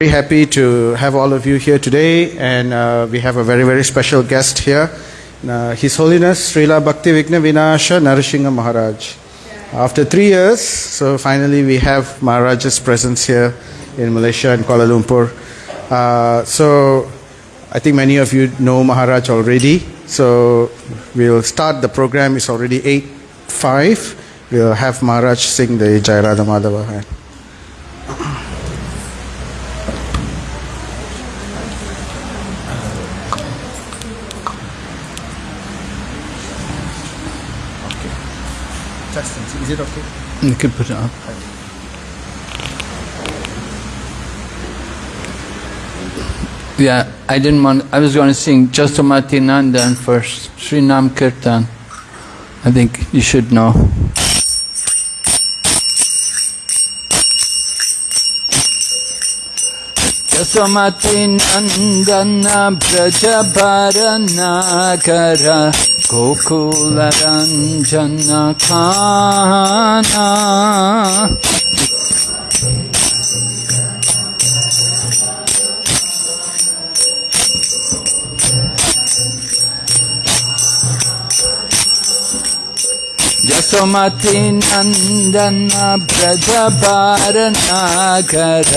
Very happy to have all of you here today, and uh, we have a very, very special guest here. Uh, His Holiness Srila Bhakti Vigna Vinasha Narasingha Maharaj. After three years, so finally we have Maharaj's presence here in Malaysia and Kuala Lumpur. Uh, so I think many of you know Maharaj already. So we'll start the program. It's already 8 5. We'll have Maharaj sing the Jai Radha Madhava. It okay? You can put it up. Yeah, I didn't want, I was going to sing Jasomati Nandan first, Sri Nam Kirtan. I think you should know. Jasomati Nandana Brajabaranakara Gokula गोकुलरञ्जनखाना। रञ्जनखानसोमती नन्दन ब्रज पारणाघर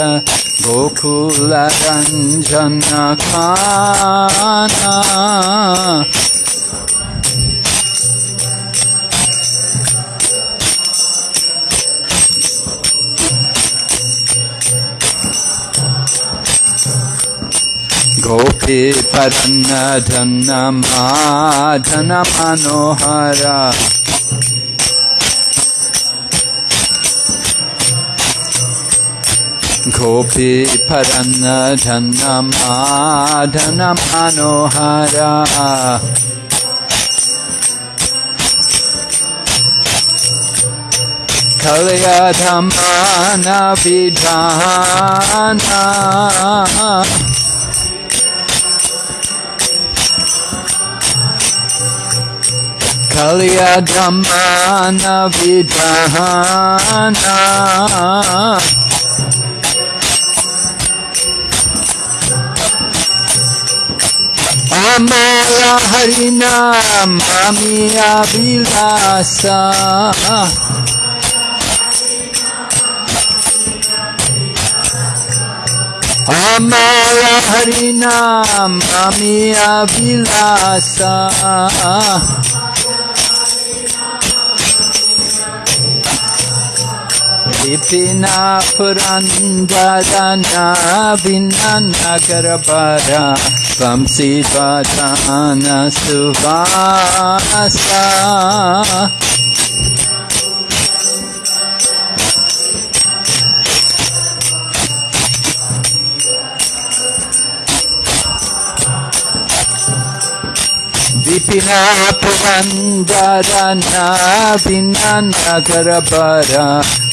गोपी परन्न धन माधन मनोहरा। गोपी परन्न धन माधन मनोहरा। कलया विधाना kalyagamanavidhana amala harinam amiya vilasa amala harinam amiya vilasa बिपिना पुरंदरना बिना नगर बरा। बंसी बदान सुबासा बिपिना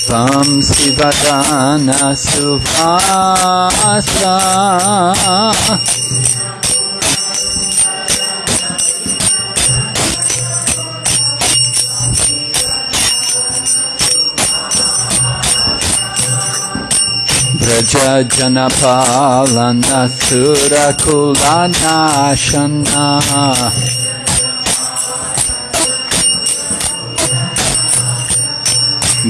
Sam Sivadana Suvasa Raja Janapalana Sura Kulana Shana.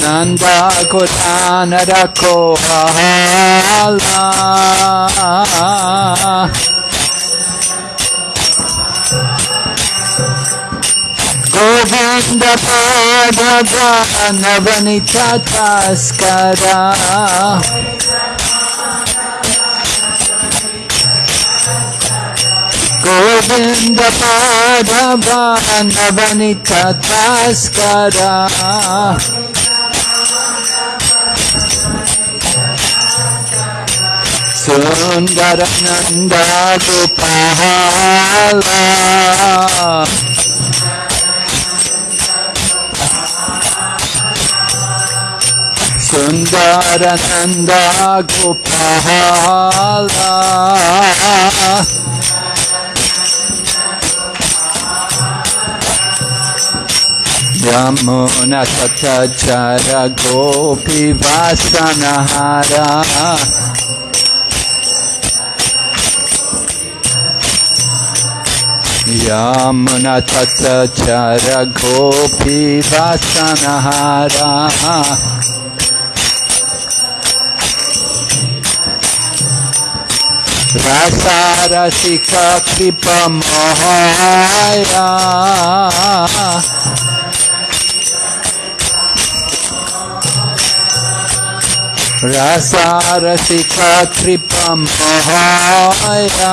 Ananda Kodana Kohala Govinda Pada Navanita Taskara Govinda पादवानवनित भास्करा सुंदरनंदा गोपाला। सुंदरनंदा गोपाला यमुना तथा चर गोपी वासनहारा। यामुना तत्सचरघोपि वासनहाराः रसारसिककृपमहाया रसारसिककृपमहाया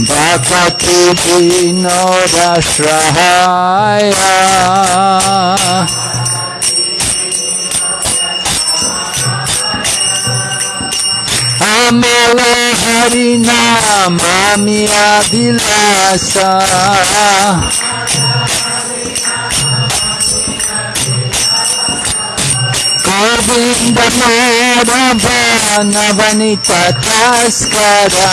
বাপতি দীনরাশ্রহায় আমল হরি নাম আমি আদিলাসা গোবিন্দ মারা বনবনিতা তস্করা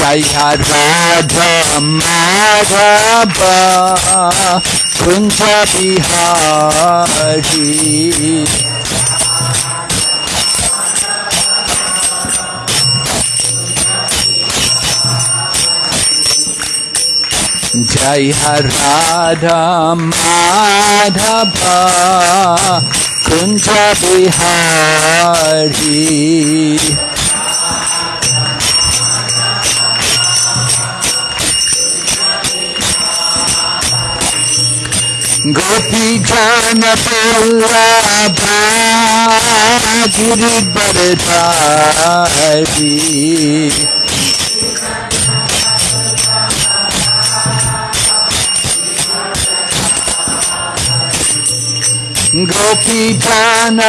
जय राधा माधव कुंज बिहारी जय Radha Madhav Kunj Bihari. Madhava Kunja Bihari Jai Radha Madhava Kunja Bihari Gopi Jana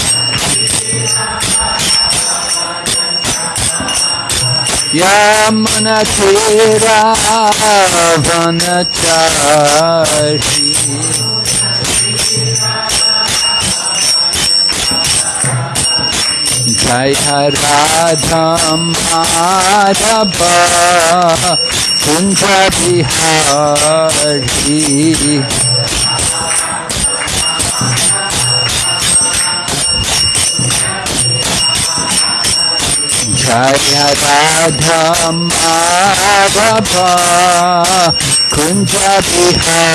यमुनतीरावनचारी जय Radha Madhav Kunj Bihari. Vanachari Jai Radha Madhava Kunja Bihari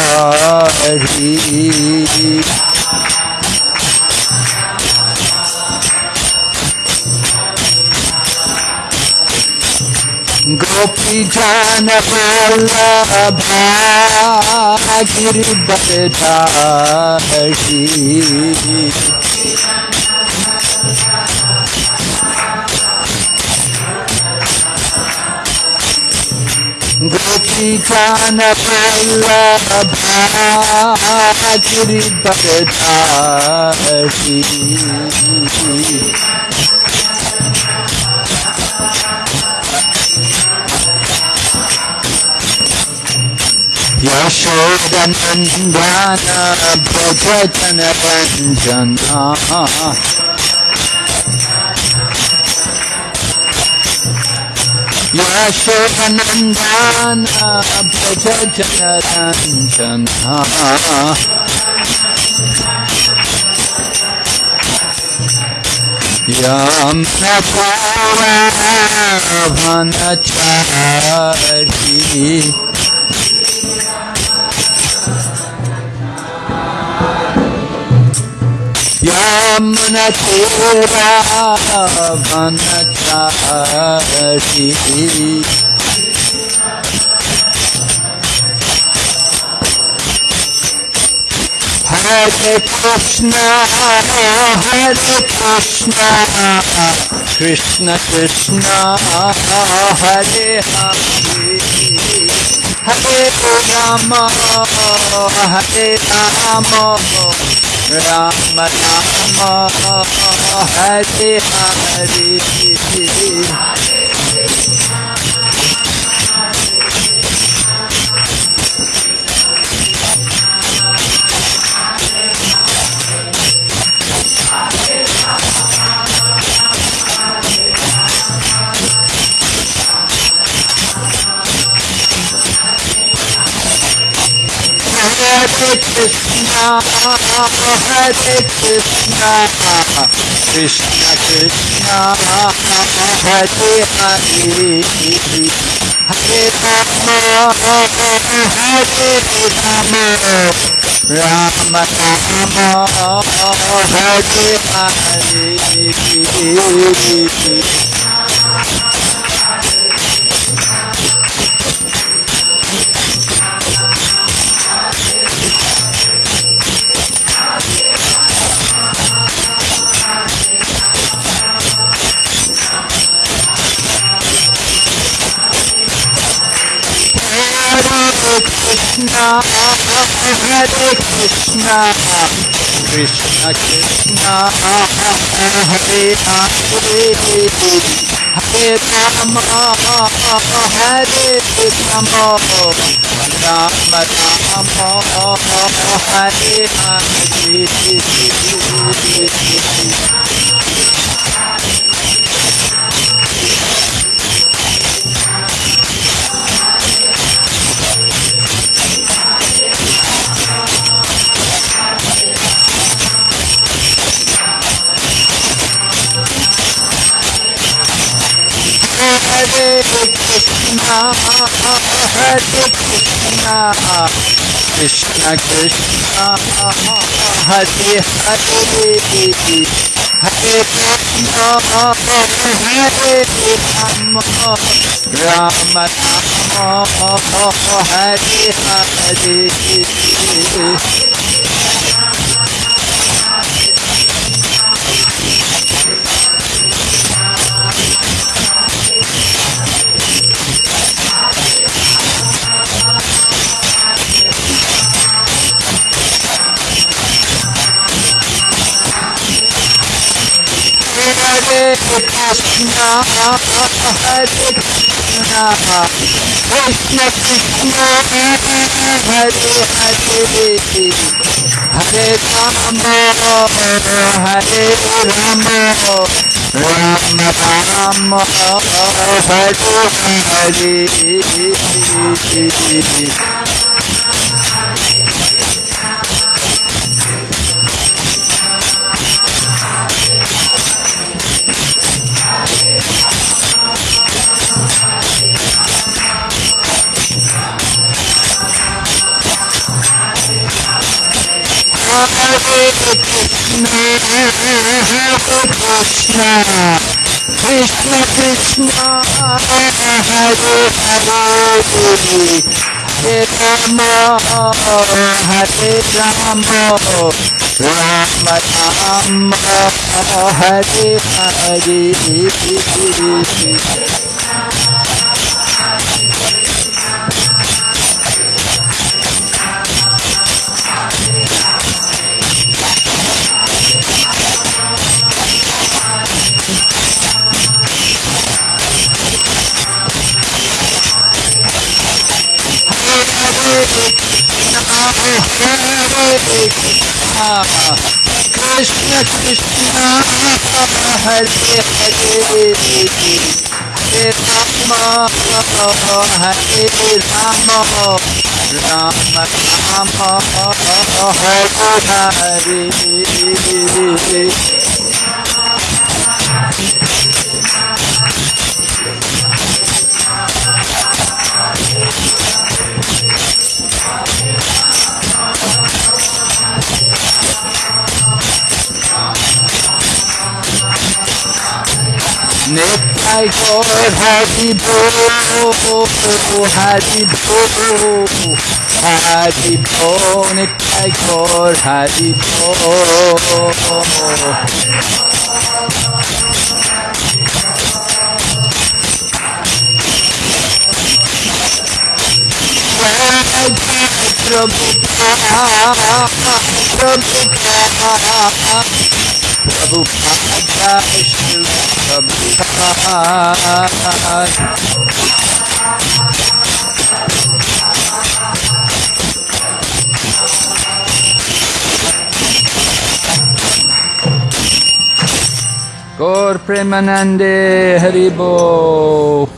Jaya Radha Madhava Kunja Bihari गोपी जान वल्लभा गिरिबरधारी يا شيخ نندانا بجدنا لن يا من طرفنا تعرفي يا من طرفنا Hare Krishna, Hare Krishna, Krishna Krishna, Hare Hare, Hare Rama, Hare Rama, Rama Rama, Hare Hare. 出て。Krishna, Hare Krishna, Krishna Krishna, Hare Hare, Hare Rama, Hare Rama, Rama Rama, Hare Hare. Hare Krishna, Krishna Krishna, Hare Hare, Hare Rama, Hare Rama, Rama Rama, Hare Hare. Krishna, Hare Krishna, Krishna Krishna, Hare Hare, Hare Rama, Hare Rama, Rama Rama, Hare Hare. Krishna Krishna, Hare Hare, Hare Rama, Hare Rama, Rama Rama, Hare Hare. Krishna Krishna Hare Hare Hare Rama Hare Rama Rama Rama Hare Hare Krishna Krishna Hare Hare Hare Rama Hare Rama Rama Rama Hare Hare Nitai Gaur Hari Bo Hari Bo Hari Bo Nitai Gaur Hari Bo Prabhupada Prabhupada Prabhupada Prabhupada Gaur Premanande Haribo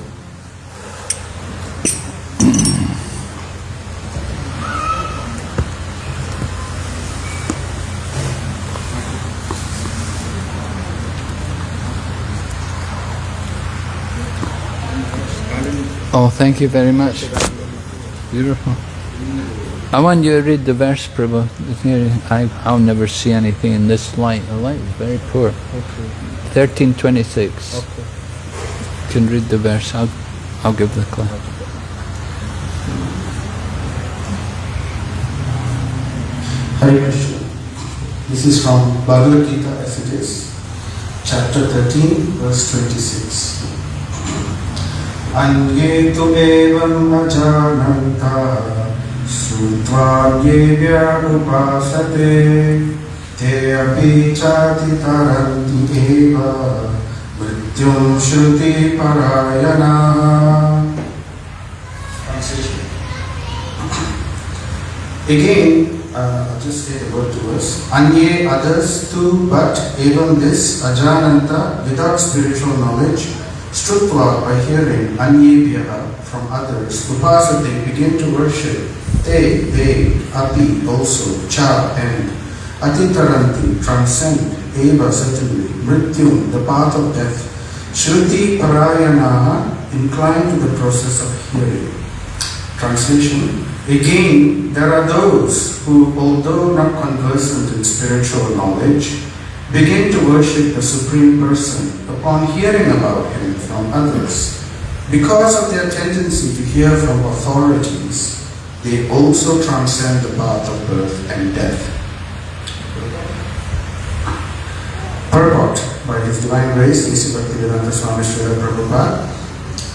Oh, thank you very much. Beautiful. I want you to read the verse, Prabhu. I, I'll never see anything in this light. The light is very poor. Okay. 1326. You can read the verse. I'll, I'll give the class. Hare Krishna. This is from Bhagavad Gita as it is, chapter 13, verse 26. अन्ये तु एवम् अजानन्तः श्रुत्वा ये व्यानुपासते ते अपि चातितरन्ति एव मृत्युं श्रुतिपरायणाः Again, uh, I'll just say the word to us. Anye others too, but even this ajananta without spiritual knowledge, shrutva by hearing, anyebhyaha from others, upasate begin to worship, they, they, api also, cha and atitaranti transcend, eva certainly, mrityum the path of death, shruti parayanaha inclined to the process of hearing. Translation Again, there are those who, although not conversant in spiritual knowledge, begin to worship the Supreme Person upon hearing about Him from others. Because of their tendency to hear from authorities, they also transcend the path of birth and death. Purport by His Divine Grace, A.C. Swami Srila Prabhupada.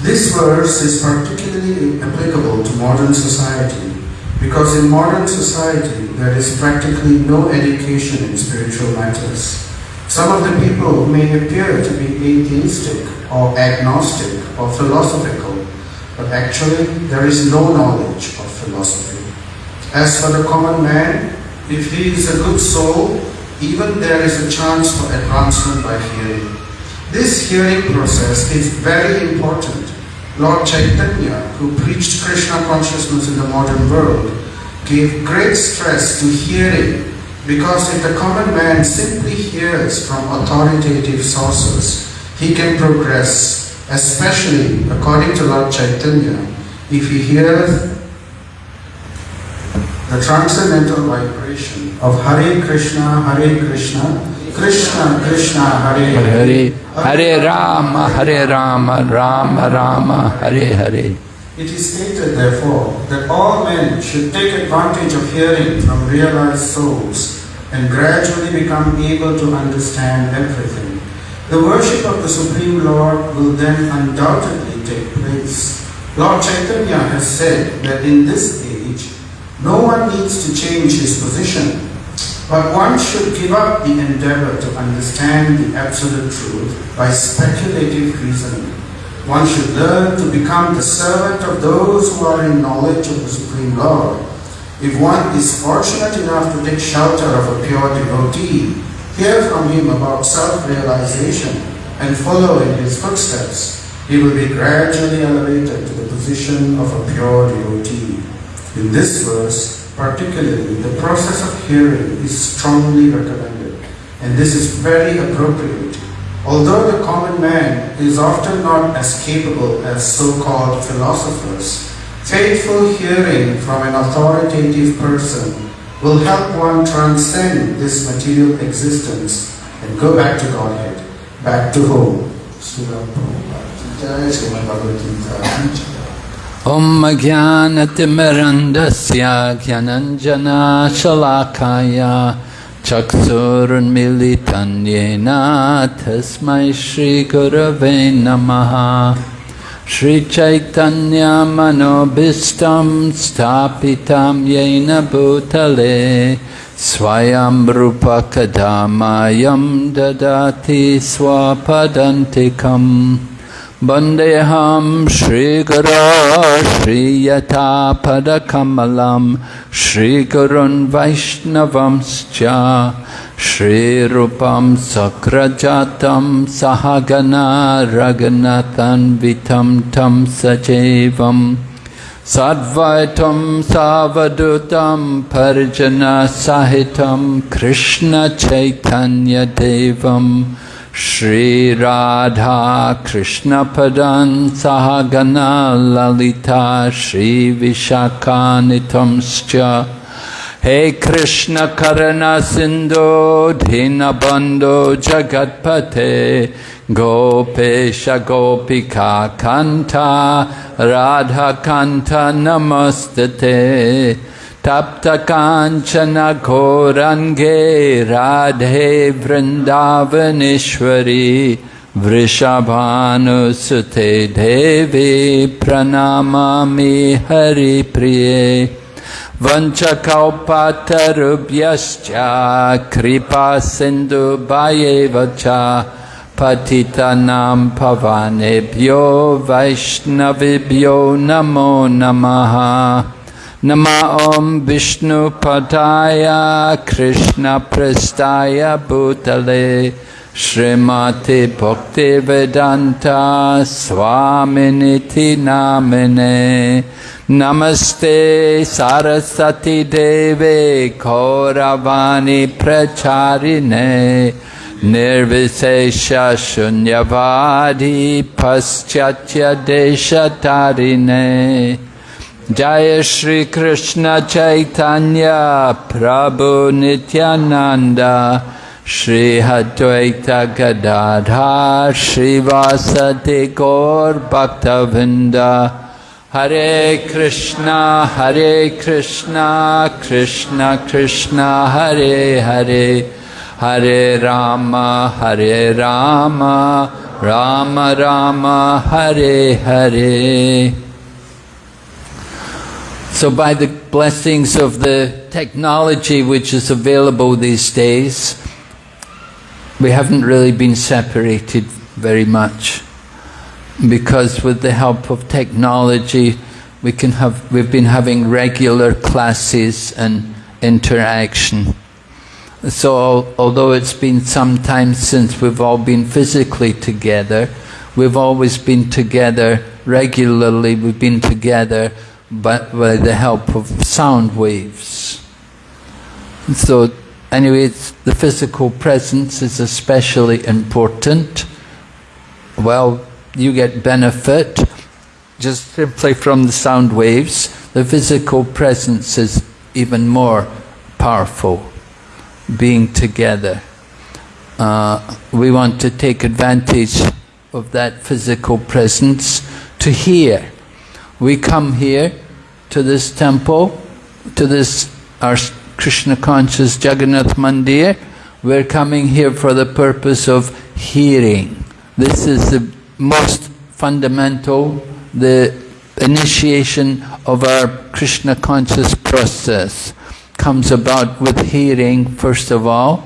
This verse is particularly applicable to modern society because in modern society there is practically no education in spiritual matters. Some of the people may appear to be atheistic or agnostic or philosophical, but actually there is no knowledge of philosophy. As for the common man, if he is a good soul, even there is a chance for advancement by hearing. This hearing process is very important. Lord Chaitanya, who preached Krishna consciousness in the modern world, gave great stress to hearing because if the common man simply hears from authoritative sources, he can progress, especially according to Lord Chaitanya, if he hears the transcendental vibration of Hare Krishna, Hare Krishna, Krishna Krishna, Hare Hare Hare Rama, Hare Rama, Rama Rama, Hare Hare. It is stated, therefore, that all men should take advantage of hearing from realized souls and gradually become able to understand everything. The worship of the Supreme Lord will then undoubtedly take place. Lord Chaitanya has said that in this age, no one needs to change his position, but one should give up the endeavor to understand the absolute truth by speculative reasoning. One should learn to become the servant of those who are in knowledge of the Supreme Lord. If one is fortunate enough to take shelter of a pure devotee, hear from him about self-realization and follow in his footsteps, he will be gradually elevated to the position of a pure devotee. In this verse, particularly, the process of hearing is strongly recommended, and this is very appropriate. Although the common man is often not as capable as so-called philosophers, faithful hearing from an authoritative person will help one transcend this material existence and go back to Godhead, back to home. Srila Prabhupada. Jai Srimad Bhagavad Gita. Om Jnanatimirandasya Jnananjana Shalakaya Chaksurunmilitan Yena Tasmai Shri Gurave Namaha Shri Chaitanya Manobhistam Stapitam Yena Bhutale Swayam Rupa Kadamayam Dadati Swapadantikam वन्देऽहं श्रीगुरो श्रीयथापदकमलं श्रीगुरुन् वैष्णवंश्च श्रीरूपं सक्रजातं सहगना रघुनतन्वितं तं सचैवम् Sadvaitam Savadutam Parijana Sahitam Shri Krishna Padan Sahagana Lalita Shri Vishakanitamscha Hey Krishna Karana Sindhu Dinabando Jagatpate Gopesha Gopika Kanta Radha Kanta Namastate तप्तकाञ्चनघोरङ्गे Radhe Vrindavaneshwari, वृषभानुसुते देवी प्रणामामि हरिप्रिये। वञ्चकौपातरुभ्यश्च कृपासिन्धुभयेव च पतितानां भवानेभ्यो वैष्णवेभ्यो नमो नमः। Nama Om Vishnu Padaya Krishna Prestaya Bhutale Srimati Bhakti Vedanta Swaminiti Namine Namaste Sarasati Deve Kauravani Pracharine Nirvisesha Shunyavadi Paschatya Deshatarine Shri Krishna Chaitanya Prabhu Nityananda Shri Advaita Gadadha Shri Vasati Gaur Bhaktavinda Hare Krishna Hare Krishna Krishna Krishna Hare Hare Hare Rama Hare Rama Rama Rama Hare Hare so by the blessings of the technology which is available these days, we haven't really been separated very much. Because with the help of technology, we can have, we've been having regular classes and interaction. So although it's been some time since we've all been physically together, we've always been together regularly, we've been together by, by the help of sound waves. So anyway, the physical presence is especially important. Well, you get benefit just simply from the sound waves. The physical presence is even more powerful, being together. Uh, we want to take advantage of that physical presence to hear. We come here to this temple, to this our Krishna conscious Jagannath Mandir. We're coming here for the purpose of hearing. This is the most fundamental, the initiation of our Krishna conscious process comes about with hearing first of all,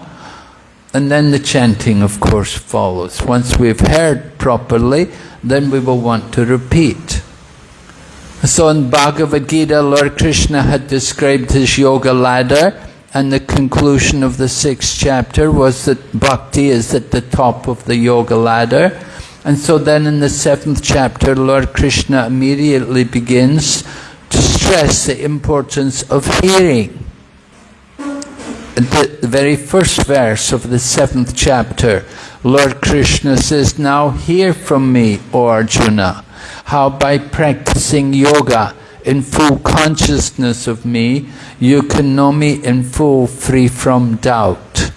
and then the chanting of course follows. Once we've heard properly, then we will want to repeat. So in Bhagavad Gita, Lord Krishna had described his yoga ladder and the conclusion of the sixth chapter was that bhakti is at the top of the yoga ladder. And so then in the seventh chapter, Lord Krishna immediately begins to stress the importance of hearing. The, very first verse of the seventh chapter, Lord Krishna says, Now hear from me, O Arjuna, how by practicing yoga in full consciousness of me, you can know me in full, free from doubt.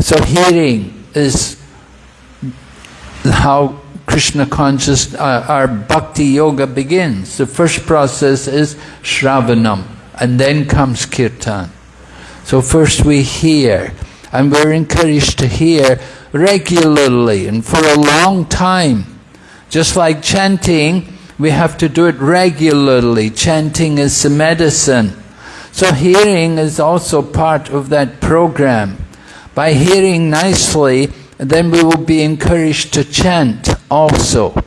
So hearing is how Krishna conscious, uh, our bhakti yoga begins. The first process is shravanam, and then comes kirtan. So first we hear, and we're encouraged to hear regularly and for a long time. Just like chanting, we have to do it regularly. Chanting is medicine. So hearing is also part of that program. By hearing nicely, then we will be encouraged to chant also.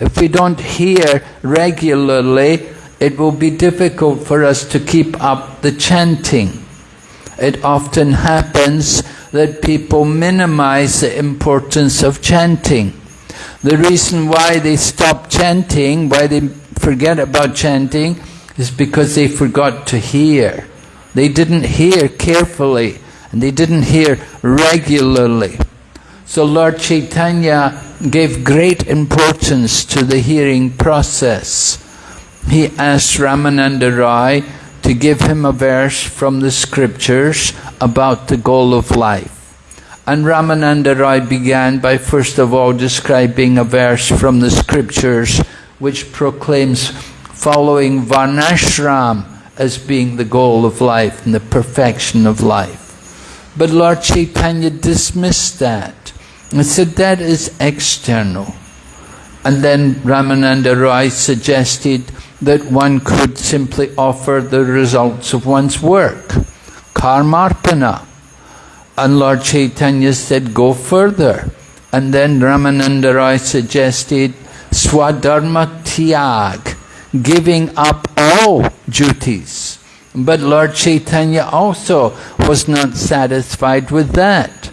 If we don't hear regularly, it will be difficult for us to keep up the chanting. It often happens that people minimize the importance of chanting. The reason why they stop chanting, why they forget about chanting, is because they forgot to hear. They didn't hear carefully, and they didn't hear regularly. So Lord Chaitanya gave great importance to the hearing process. He asked Ramananda Roy to give him a verse from the scriptures about the goal of life. And Ramananda Roy began by first of all describing a verse from the scriptures which proclaims following Varnashram as being the goal of life and the perfection of life. But Lord Chaitanya dismissed that and said that is external. And then Ramananda Roy suggested that one could simply offer the results of one's work, karmarpana. And Lord Chaitanya said, go further. And then Ramananda Roy suggested swadharma tyag, giving up all duties. But Lord Chaitanya also was not satisfied with that.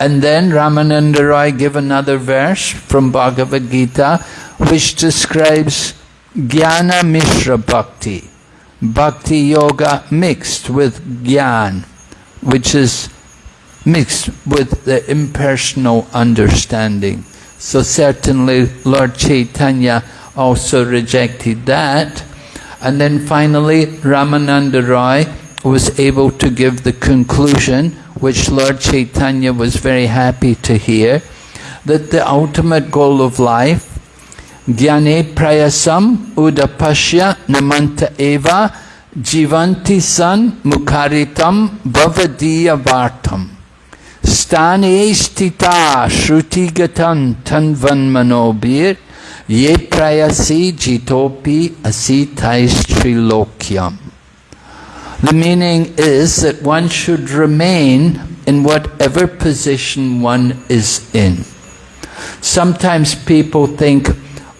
And then Ramananda Roy gave another verse from Bhagavad Gita which describes Jnana Mishra Bhakti, Bhakti Yoga mixed with Gyan, which is mixed with the impersonal understanding. So certainly Lord Chaitanya also rejected that. And then finally Ramananda Roy was able to give the conclusion which Lord Chaitanya was very happy to hear, that the ultimate goal of life, jnane prayasam udapashya namanta eva jivanti san mukaritam bhavadiya vartam prayasi jitopi the meaning is that one should remain in whatever position one is in. Sometimes people think,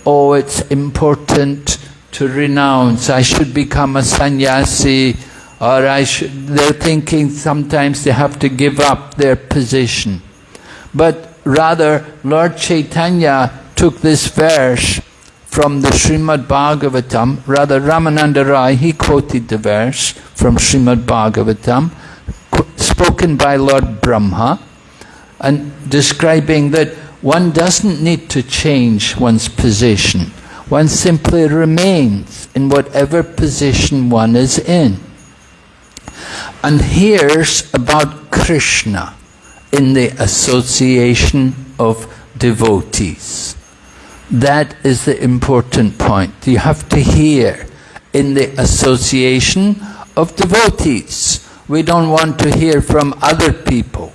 oh, it's important to renounce, I should become a sannyasi, or I should, they're thinking sometimes they have to give up their position. But rather, Lord Chaitanya took this verse from the Srimad Bhagavatam, rather Ramananda Rai, he quoted the verse from Srimad Bhagavatam, spoken by Lord Brahma, and describing that one doesn't need to change one's position. One simply remains in whatever position one is in. And hears about Krishna in the association of devotees. That is the important point. You have to hear in the association of devotees. We don't want to hear from other people.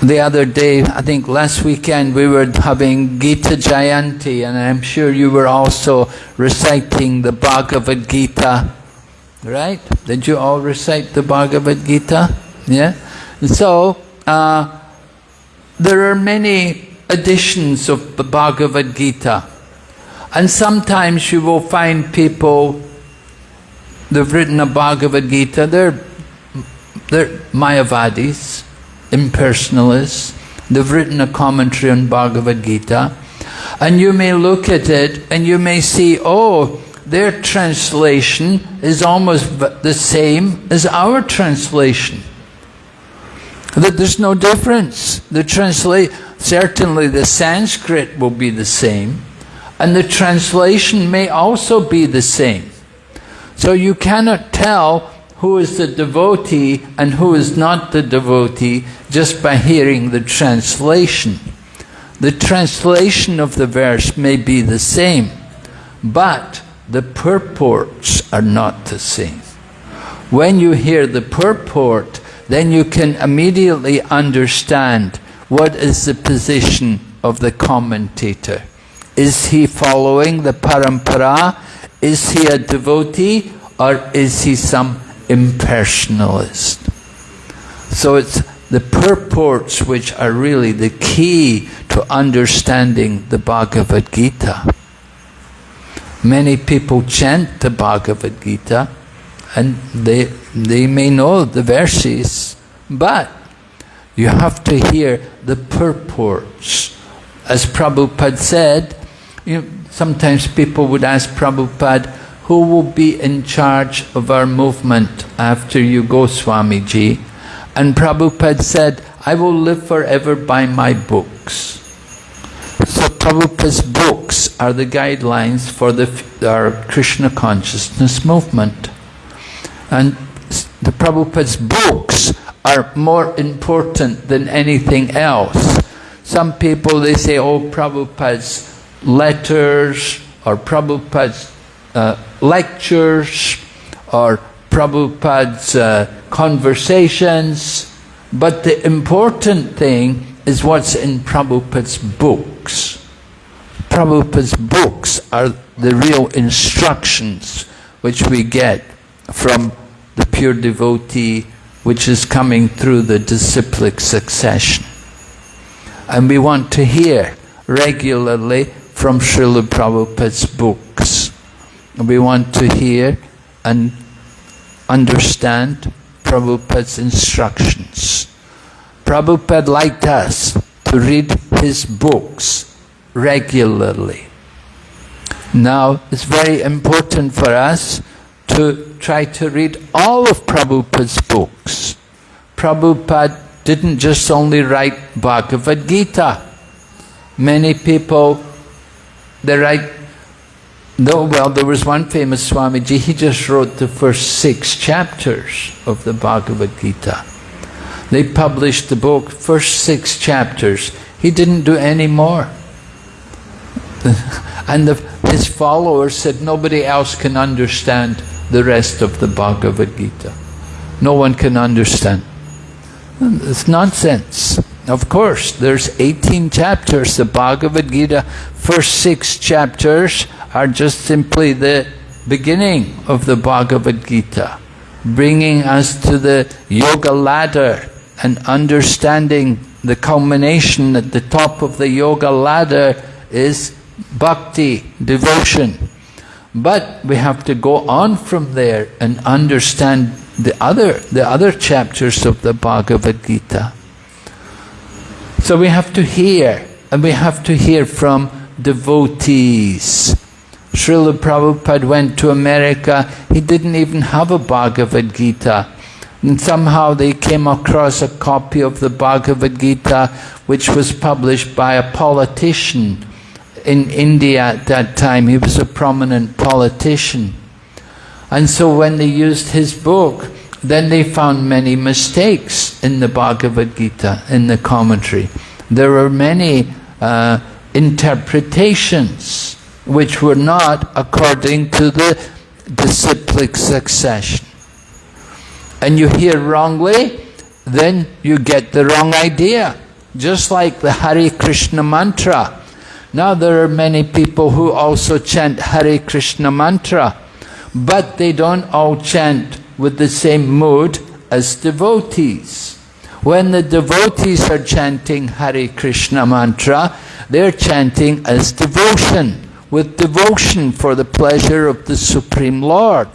The other day, I think last weekend, we were having Gita Jayanti, and I'm sure you were also reciting the Bhagavad Gita, right? Did you all recite the Bhagavad Gita? Yeah? So, uh, there are many editions of the Bhagavad Gita. And sometimes you will find people, they've written a Bhagavad Gita, they're, they're Mayavadis, impersonalists, they've written a commentary on Bhagavad Gita, and you may look at it and you may see, oh, their translation is almost the same as our translation. That there's no difference. The translate certainly the Sanskrit will be the same, and the translation may also be the same. So you cannot tell who is the devotee and who is not the devotee just by hearing the translation. The translation of the verse may be the same, but the purports are not the same. When you hear the purport, then you can immediately understand what is the position of the commentator. Is he following the parampara? Is he a devotee or is he some impersonalist? So it's the purports which are really the key to understanding the Bhagavad Gita. Many people chant the Bhagavad Gita and they, they may know the verses, but you have to hear the purports. As Prabhupada said, you know, sometimes people would ask Prabhupada, who will be in charge of our movement after you go, Swamiji? And Prabhupada said, I will live forever by my books. So Prabhupada's books are the guidelines for the, our Krishna consciousness movement. And the Prabhupada's books are more important than anything else. Some people, they say, oh, Prabhupada's letters or Prabhupada's uh, lectures or Prabhupada's uh, conversations, but the important thing is what's in Prabhupada's books. Prabhupada's books are the real instructions which we get from the pure devotee which is coming through the disciplic succession. And we want to hear regularly from Srila Prabhupada's books. We want to hear and understand Prabhupada's instructions. Prabhupada liked us to read his books regularly. Now, it's very important for us to try to read all of Prabhupada's books. Prabhupada didn't just only write Bhagavad Gita. Many people, they write, no, well, there was one famous Swamiji, he just wrote the first six chapters of the Bhagavad Gita. They published the book, first six chapters. He didn't do any more. and the, his followers said nobody else can understand the rest of the Bhagavad Gita. No one can understand. It's nonsense. Of course, there's 18 chapters. The Bhagavad Gita, first six chapters are just simply the beginning of the Bhagavad Gita, bringing us to the yoga ladder and understanding the culmination at the top of the yoga ladder is bhakti, devotion. But we have to go on from there and understand the other, the other chapters of the Bhagavad Gita. So we have to hear, and we have to hear from devotees. Srila Prabhupada went to America, he didn't even have a Bhagavad Gita. And somehow they came across a copy of the Bhagavad Gita which was published by a politician in India at that time. He was a prominent politician. And so when they used his book, then they found many mistakes in the Bhagavad Gita, in the commentary. There were many uh, interpretations which were not according to the disciplic succession. And you hear wrongly, then you get the wrong idea. Just like the Hare Krishna mantra. Now there are many people who also chant Hare Krishna mantra, but they don't all chant with the same mood as devotees. When the devotees are chanting Hare Krishna mantra, they're chanting as devotion, with devotion for the pleasure of the Supreme Lord.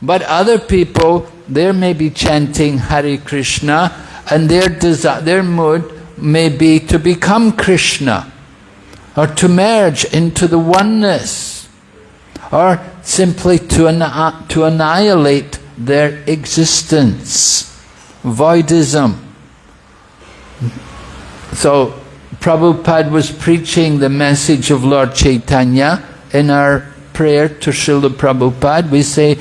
But other people, they may be chanting Hare Krishna and their, desire, their mood may be to become Krishna or to merge into the oneness or simply to, to annihilate their existence. Voidism. So Prabhupada was preaching the message of Lord Chaitanya in our prayer to Srila Prabhupada. We say,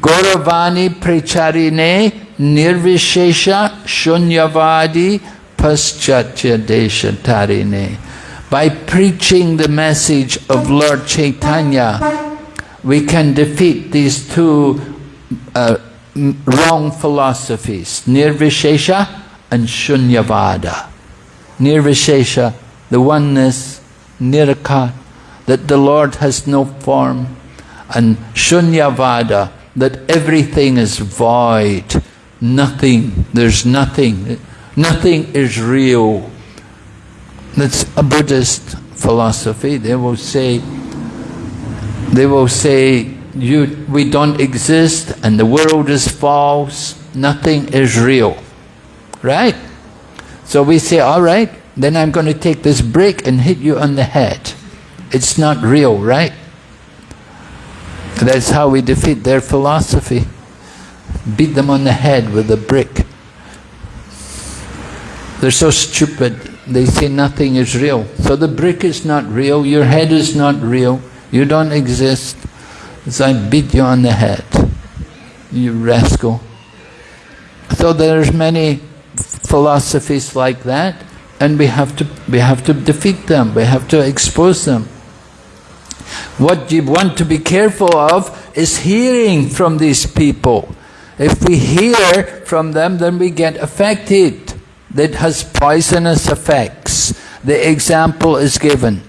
Gauravani Pracharine Nirvishesha Shunyavadi Paschatya. By preaching the message of Lord Chaitanya, we can defeat these two uh, wrong philosophies, Nirvishesha and Shunyavada. Nirvishesha, the oneness, Nirakar, that the Lord has no form, and Shunyavada, that everything is void, nothing, there's nothing, nothing is real. That's a Buddhist philosophy. They will say, they will say, you, we don't exist and the world is false, nothing is real. Right? So we say, all right, then I'm going to take this brick and hit you on the head. It's not real, right? That's how we defeat their philosophy. Beat them on the head with a brick. They're so stupid. They say nothing is real. So the brick is not real, your head is not real, you don't exist. So I beat you on the head, you rascal. So there's many philosophies like that, and we have to we have to defeat them. We have to expose them. What you want to be careful of is hearing from these people. If we hear from them, then we get affected. That has poisonous effects. The example is given.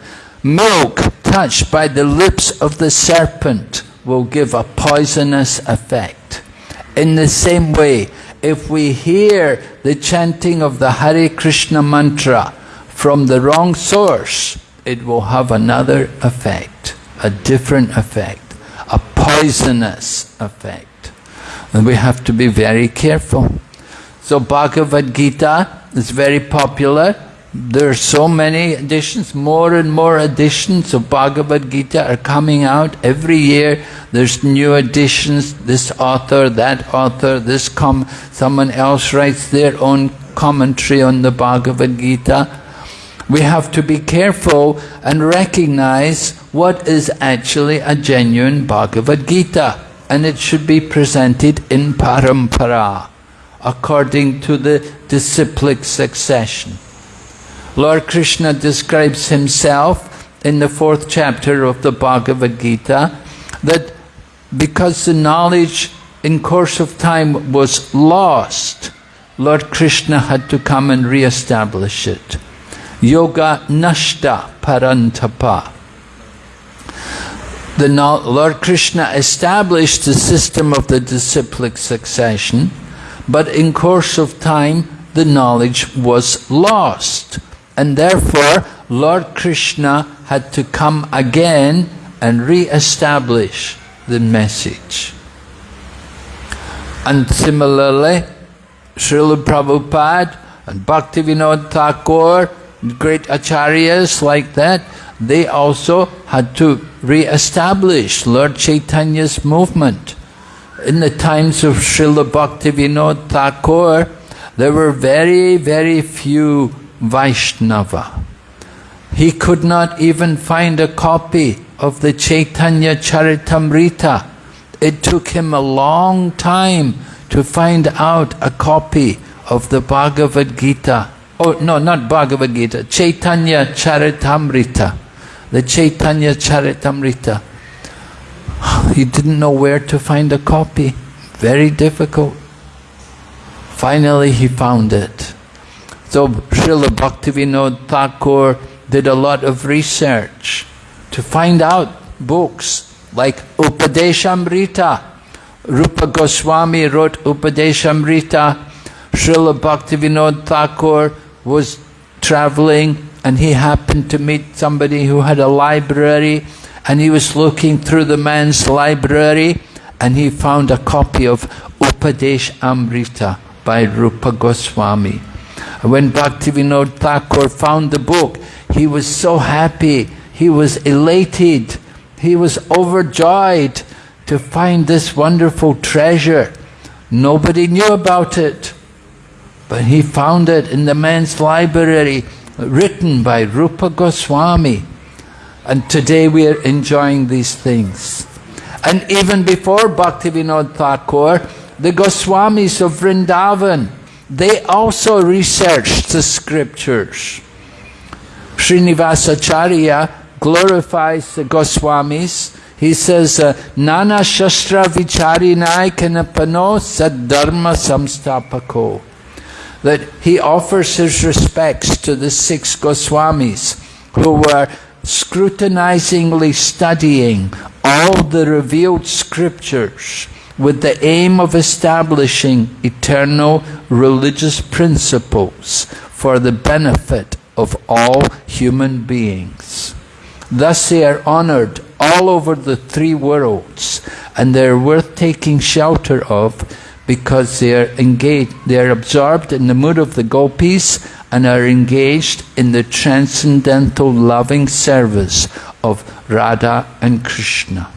Milk touched by the lips of the serpent will give a poisonous effect. In the same way, if we hear the chanting of the Hare Krishna mantra from the wrong source, it will have another effect, a different effect, a poisonous effect. And we have to be very careful. So Bhagavad Gita is very popular. There are so many editions, more and more editions of Bhagavad Gita are coming out every year. There's new editions, this author, that author, this com someone else writes their own commentary on the Bhagavad Gita. We have to be careful and recognize what is actually a genuine Bhagavad Gita. And it should be presented in parampara, according to the disciplic succession. Lord Krishna describes himself in the fourth chapter of the Bhagavad Gita that because the knowledge in course of time was lost, Lord Krishna had to come and re-establish it. Yoga nashta parantapa. The Lord Krishna established the system of the disciplic succession, but in course of time the knowledge was lost. And therefore, Lord Krishna had to come again and re-establish the message. And similarly, Srila Prabhupada and Bhaktivinoda Thakur, great acharyas like that, they also had to re-establish Lord Chaitanya's movement. In the times of Srila Bhaktivinoda Thakur, there were very, very few Vaishnava. He could not even find a copy of the Chaitanya Charitamrita it took him a long time to find out a copy of the Bhagavad Gita. Oh, no, not Bhagavad Gita, Chaitanya Charitamrita. The Chaitanya Charitamrita. He didn't know where to find a copy. Very difficult. Finally, he found it. So Srila Bhaktivinoda Thakur did a lot of research to find out books like Upadeshamrita. Rupa Goswami wrote Upadeshamrita. Srila Bhaktivinoda Thakur was traveling and he happened to meet somebody who had a library and he was looking through the man's library and he found a copy of Upadesh Amrita by Rupa Goswami. When Bhaktivinoda Thakur found the book, he was so happy, he was elated, he was overjoyed to find this wonderful treasure. Nobody knew about it, he found it in the man's library, written by Rupa Goswami. And today we are enjoying these things. And even before Bhaktivinoda Thakur, the Goswamis of Vrindavan, they also researched the scriptures. Srinivasacharya glorifies the Goswamis. He says, uh, Nana Shastra Vicharinai Kanapano Saddharma Samstapako. That he offers his respects to the six Goswamis who were scrutinizingly studying all the revealed scriptures with the aim of establishing eternal religious principles for the benefit of all human beings. Thus they are honored all over the three worlds and they're worth taking shelter of because they are engaged, they are absorbed in the mood of the gopis and are engaged in the transcendental loving service of Radha and Krishna.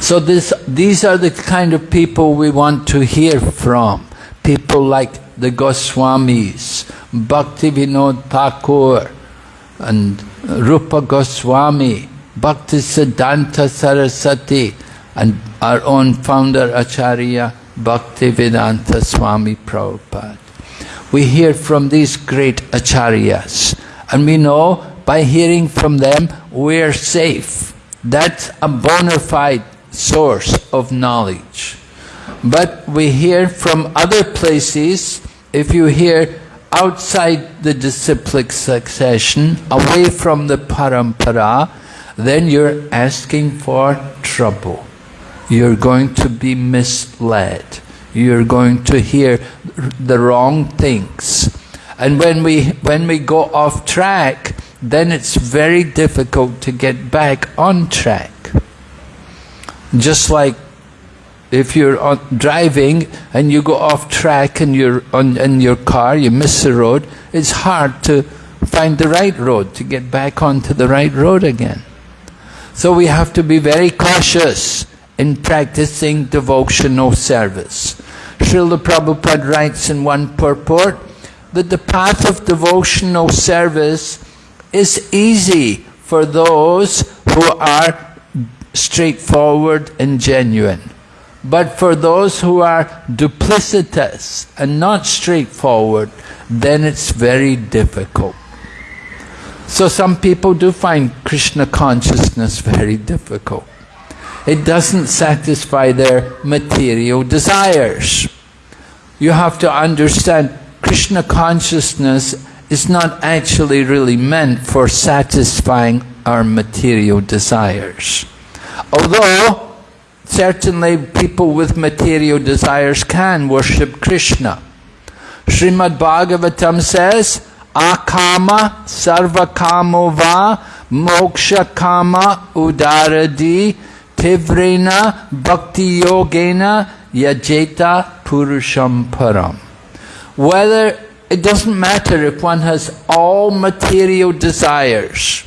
So this, these are the kind of people we want to hear from. People like the Goswamis, Bhaktivinoda Thakur, and Rupa Goswami, Bhaktisiddhanta Saraswati, and our own founder Acharya Bhaktivedanta Swami Prabhupada. We hear from these great acharyas, and we know by hearing from them we're safe. That's a bona fide source of knowledge. But we hear from other places, if you hear outside the disciplic succession, away from the parampara, then you're asking for trouble. You're going to be misled. You're going to hear the wrong things. And when we, when we go off track, then it's very difficult to get back on track. Just like if you're on, driving and you go off track and you're on in your car, you miss the road, it's hard to find the right road, to get back onto the right road again. So we have to be very cautious in practicing devotional service. Srila Prabhupada writes in one purport that the path of devotional service is easy for those who are straightforward and genuine. But for those who are duplicitous and not straightforward, then it's very difficult. So some people do find Krishna consciousness very difficult. It doesn't satisfy their material desires. You have to understand Krishna consciousness is not actually really meant for satisfying our material desires. Although, certainly people with material desires can worship Krishna. Srimad Bhagavatam says, Akama sarvakamo va moksha kama udaradi tivrena bhakti yogena yajeta purusham param. Whether, it doesn't matter if one has all material desires,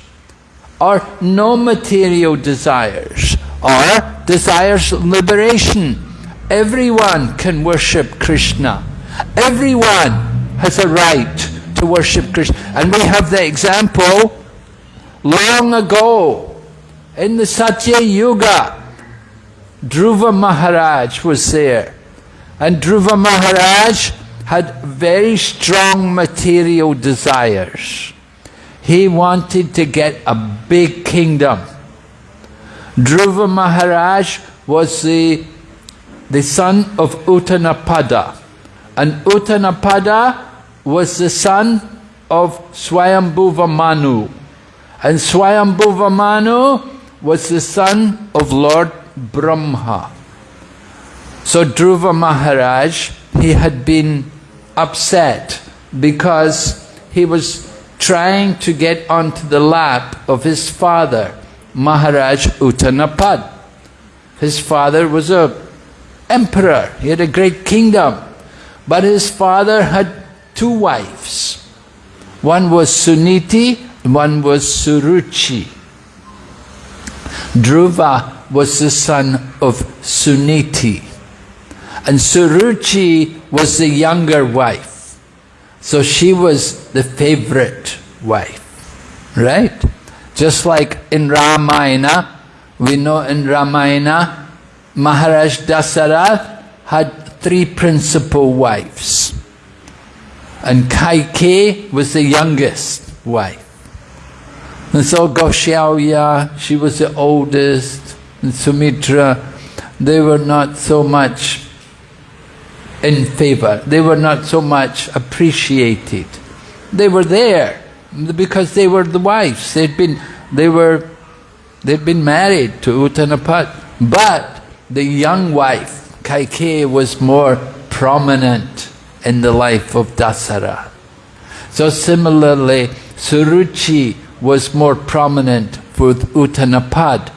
or no material desires, or desires liberation. Everyone can worship Krishna. Everyone has a right to worship Krishna. And we have the example long ago in the Satya Yuga. Dhruva Maharaj was there. And Dhruva Maharaj had very strong material desires. He wanted to get a big kingdom. Dhruva Maharaj was the, the son of Uttanapada. And Uttanapada was the son of Swayambhuva Manu. And Swayambhuva Manu was the son of Lord Brahma. So Dhruva Maharaj, he had been upset because he was trying to get onto the lap of his father, Maharaj Uttanapad. His father was a emperor, he had a great kingdom. But his father had two wives. One was Suniti, one was Suruchi. Dhruva was the son of Suniti. And Suruchi was the younger wife. So she was the favorite wife. Right? Just like in Ramayana, we know in Ramayana, Maharaj Dasarath had three principal wives. And Kaikeyi was the youngest wife. And so Kaushalya, she was the oldest, and Sumitra, they were not so much in favor. They were not so much appreciated. They were there because they were the wives. They'd been, they were, they'd been married to Uttanapat. But the young wife, Kaikeyi, was more prominent in the life of Dasara. So similarly, Suruchi was more prominent with Uttanapad.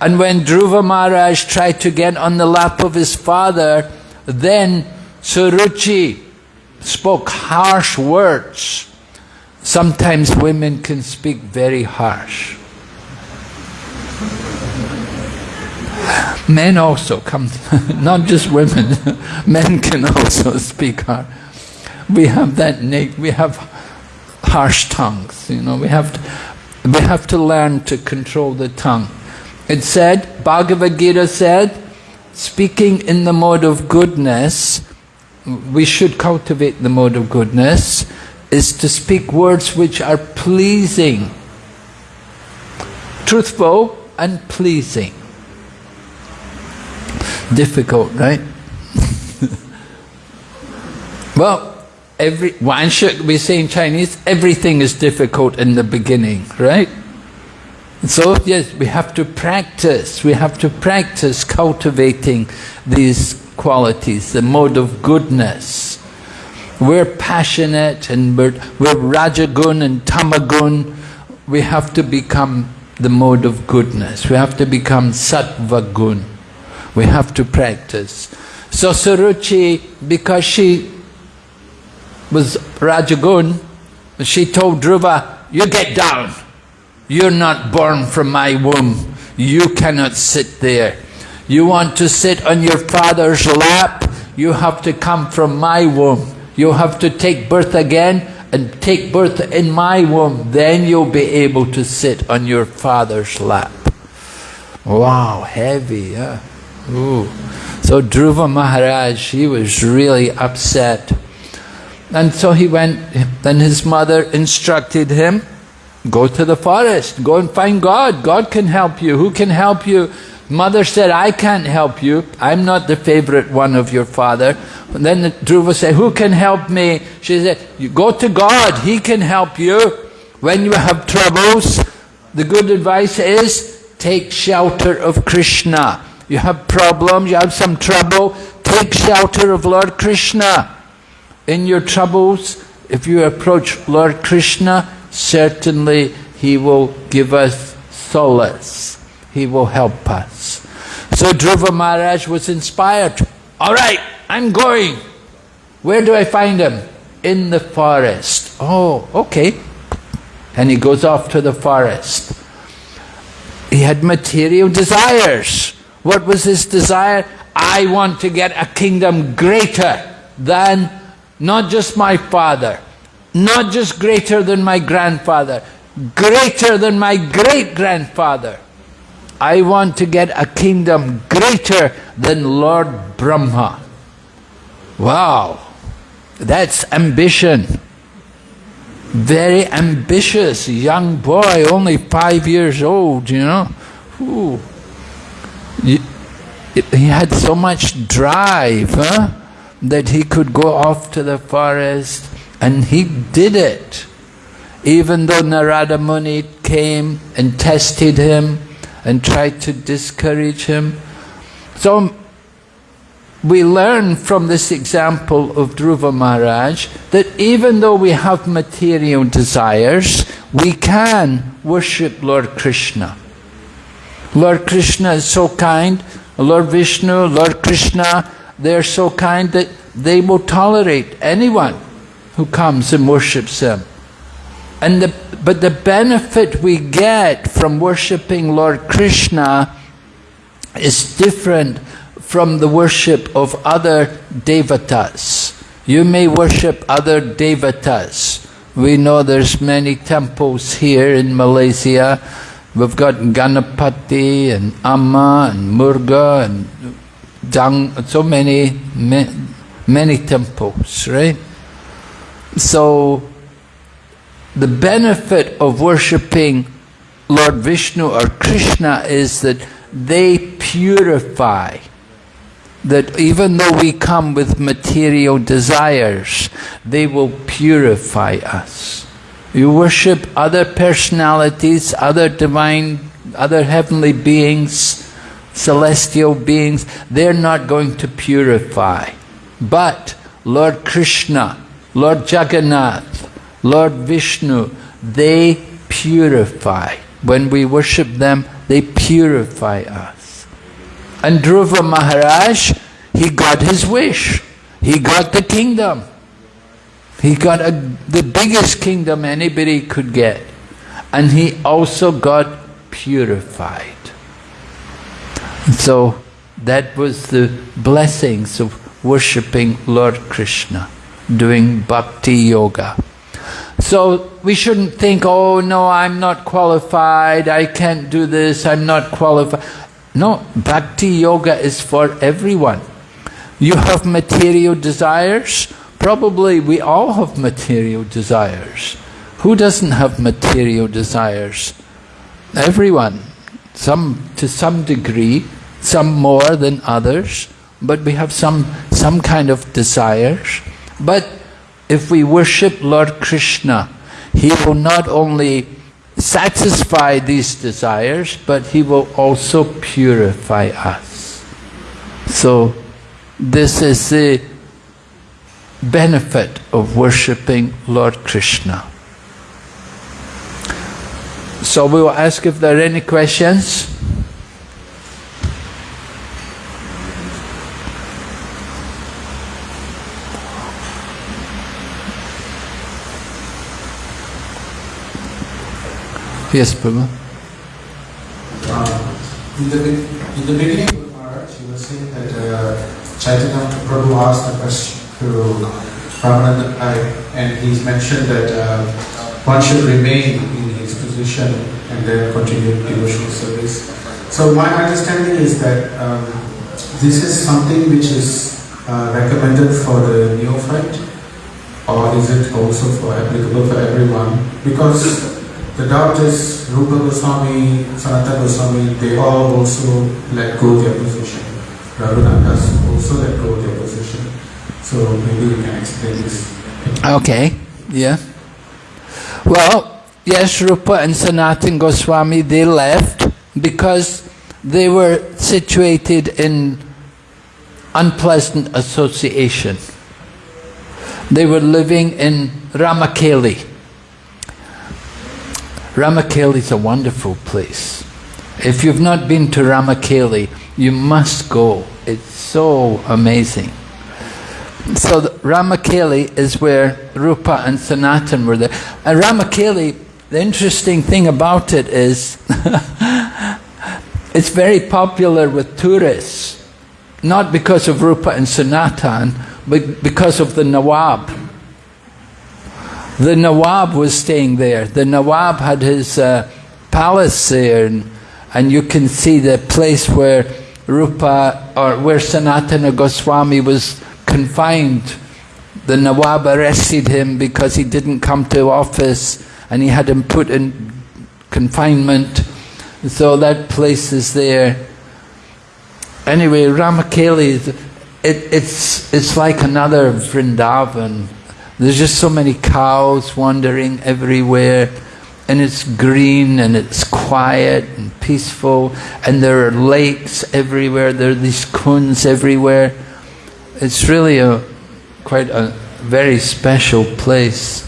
And when Dhruva Maharaj tried to get on the lap of his father, then Suruchi spoke harsh words. Sometimes women can speak very harsh. Men also come, not just women, men can also speak harsh. We have that we have harsh tongues, you know, we have to, we have to learn to control the tongue. It said, Bhagavad Gita said, speaking in the mode of goodness, we should cultivate the mode of goodness, is to speak words which are pleasing, truthful and pleasing. Difficult, right? well, every, one should we say in Chinese, everything is difficult in the beginning, right? So yes, we have to practice, we have to practice cultivating these qualities, the mode of goodness. We're passionate and we're, we're rajagun and tamagun. We have to become the mode of goodness. We have to become sattva gun. We have to practice. So Suruchi, because she was rajagun, she told Dhruva, you get down. You're not born from my womb. You cannot sit there. You want to sit on your father's lap, you have to come from my womb. You have to take birth again and take birth in my womb. Then you'll be able to sit on your father's lap. Wow, heavy, yeah. Ooh. So Dhruva Maharaj, he was really upset. And so he went, then his mother instructed him, Go to the forest, go and find God. God can help you. Who can help you? Mother said, I can't help you. I'm not the favorite one of your father. And then Dhruva said, who can help me? She said, you go to God. He can help you. When you have troubles, the good advice is take shelter of Krishna. You have problems, you have some trouble, take shelter of Lord Krishna. In your troubles, if you approach Lord Krishna, certainly He will give us solace. He will help us. So Dhruva Maharaj was inspired. All right, I'm going. Where do I find him? In the forest. Oh, okay. And he goes off to the forest. He had material desires. What was his desire? I want to get a kingdom greater than not just my father, not just greater than my grandfather, greater than my great grandfather. I want to get a kingdom greater than Lord Brahma. Wow, that's ambition. Very ambitious young boy, only five years old, you know. Ooh. He had so much drive huh, that he could go off to the forest and he did it. Even though Narada Muni came and tested him and tried to discourage him. So we learn from this example of Dhruva Maharaj that even though we have material desires, we can worship Lord Krishna. Lord Krishna is so kind, Lord Vishnu, Lord Krishna, they're so kind that they will tolerate anyone who comes and worships them. And the, but the benefit we get from worshipping Lord Krishna is different from the worship of other devatas. You may worship other devatas. We know there's many temples here in Malaysia. We've got Ganapati and Amma and Murga and So many, many temples, right? So, the benefit of worshipping Lord Vishnu or Krishna is that they purify that even though we come with material desires, they will purify us. You worship other personalities, other divine, other heavenly beings, celestial beings, they're not going to purify. But Lord Krishna, Lord Jagannath, Lord Vishnu, they purify. When we worship them, they purify us. And Dhruva Maharaj, he got his wish. He got the kingdom. He got a, the biggest kingdom anybody could get. And he also got purified. So that was the blessings of worshipping Lord Krishna, doing bhakti yoga. So we shouldn't think, oh no, I'm not qualified, I can't do this, I'm not qualified. No, bhakti yoga is for everyone. You have material desires? Probably we all have material desires. Who doesn't have material desires? Everyone. Some to some degree, some more than others, but we have some some kind of desires. But if we worship Lord Krishna, He will not only satisfy these desires, but He will also purify us. So, this is the benefit of worshipping Lord Krishna. So we will ask if there are any questions. Yes, Prabhu. Uh, in, the, in the beginning of Maharaj, you were saying that uh, Chaitanya Prabhu asked a question to Ramananda and he's mentioned that uh, one should remain in his position and then continue devotional service. So my understanding is that um, this is something which is uh, recommended for the neophyte or is it also for applicable for everyone? Because the doctors, Rupa Goswami, Sanatana Goswami, they all also let go their position. Raghunath Das also let go their position. So maybe you can explain this. Okay, yeah. Well, yes, Rupa and Sanatana Goswami, they left because they were situated in unpleasant association. They were living in Ramakeli Ramakeli is a wonderful place. If you've not been to Ramakeli, you must go. It's so amazing. So Ramakeli is where Rupa and Sanatan were there. Uh, and Ramakeli, the interesting thing about it is it's very popular with tourists. Not because of Rupa and Sanatan, but because of the Nawab. The Nawab was staying there. The Nawab had his uh, palace there and, and you can see the place where Rupa or where Sanatana Goswami was confined. The Nawab arrested him because he didn't come to office and he had him put in confinement. So that place is there. Anyway, Ramakeli, it, it's, it's like another Vrindavan. There's just so many cows wandering everywhere and it's green and it's quiet and peaceful and there are lakes everywhere, there are these kunds everywhere. It's really a quite a very special place.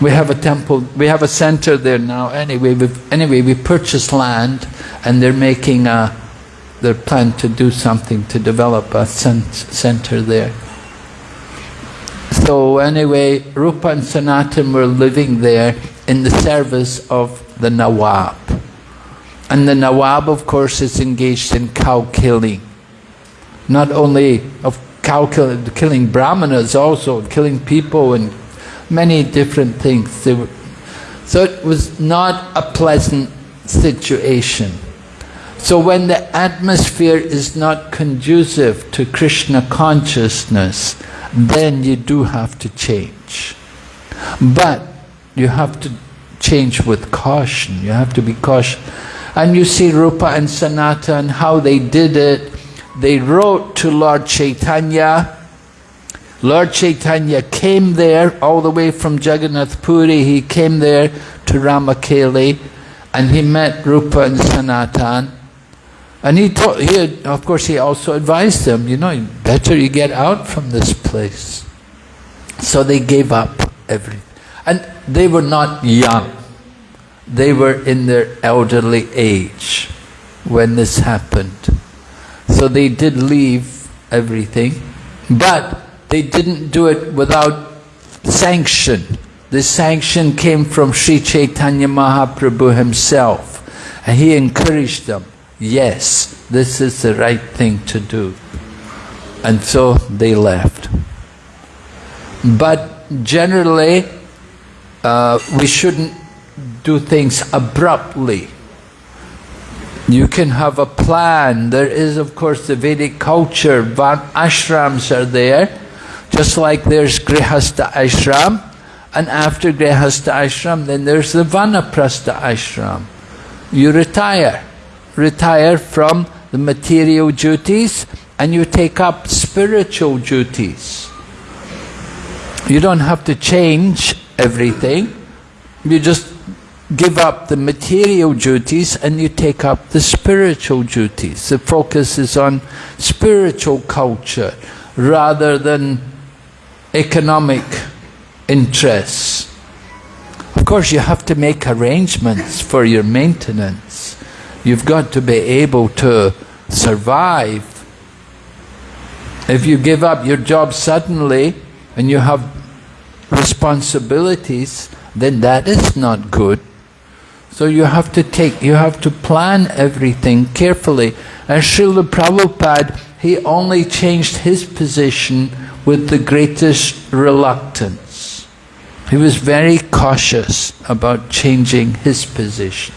We have a temple, we have a center there now. Anyway, we anyway we purchased land and they're making a, they're planning to do something to develop a center there. So anyway, Rupa and Sanatan were living there in the service of the Nawab. And the Nawab, of course, is engaged in cow killing. Not only of cow killing, killing brahmanas also, killing people and many different things. So it was not a pleasant situation. So when the atmosphere is not conducive to Krishna consciousness, then you do have to change. But you have to change with caution. You have to be cautious. And you see Rupa and Sanata and how they did it. They wrote to Lord Chaitanya. Lord Chaitanya came there all the way from Jagannath Puri. He came there to Ramakeli and he met Rupa and Sanatan. And he, he had, of course, he also advised them, you know, better you get out from this place. So they gave up everything. And they were not young. They were in their elderly age when this happened. So they did leave everything, but they didn't do it without sanction. The sanction came from Sri Chaitanya Mahaprabhu himself. And he encouraged them, yes, this is the right thing to do. And so they left. But generally, uh, we shouldn't do things abruptly. You can have a plan. There is, of course, the Vedic culture. Ashrams are there, just like there's Grihastha ashram. And after Grihastha ashram, then there's the Vanaprastha ashram. You retire. Retire from the material duties and you take up spiritual duties. You don't have to change everything. You just give up the material duties and you take up the spiritual duties. The focus is on spiritual culture rather than economic interests. Of course, you have to make arrangements for your maintenance. You've got to be able to survive. If you give up your job suddenly and you have responsibilities, then that is not good. So you have to take, you have to plan everything carefully. And Srila Prabhupada, he only changed his position with the greatest reluctance. He was very cautious about changing his position.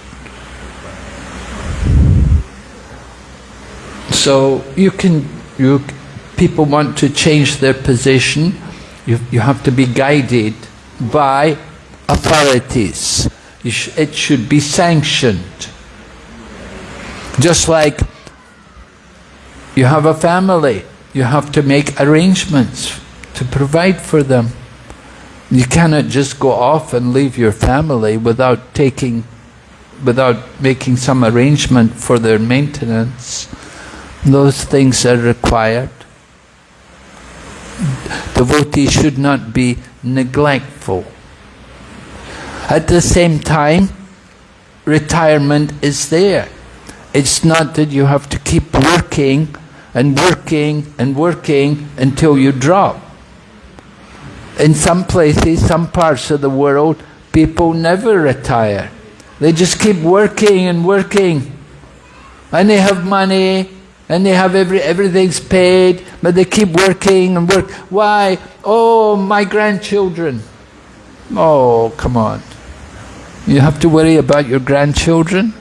So you can, you, people want to change their position, you, you have to be guided by authorities. Sh it should be sanctioned. Just like you have a family, you have to make arrangements to provide for them. You cannot just go off and leave your family without taking, without making some arrangement for their maintenance. Those things are required. Devotees should not be neglectful. At the same time, retirement is there. It's not that you have to keep working and working and working until you drop. In some places, some parts of the world, people never retire. They just keep working and working. And they have money and they have every, everything's paid, but they keep working and work. Why? Oh, my grandchildren. Oh, come on. You have to worry about your grandchildren?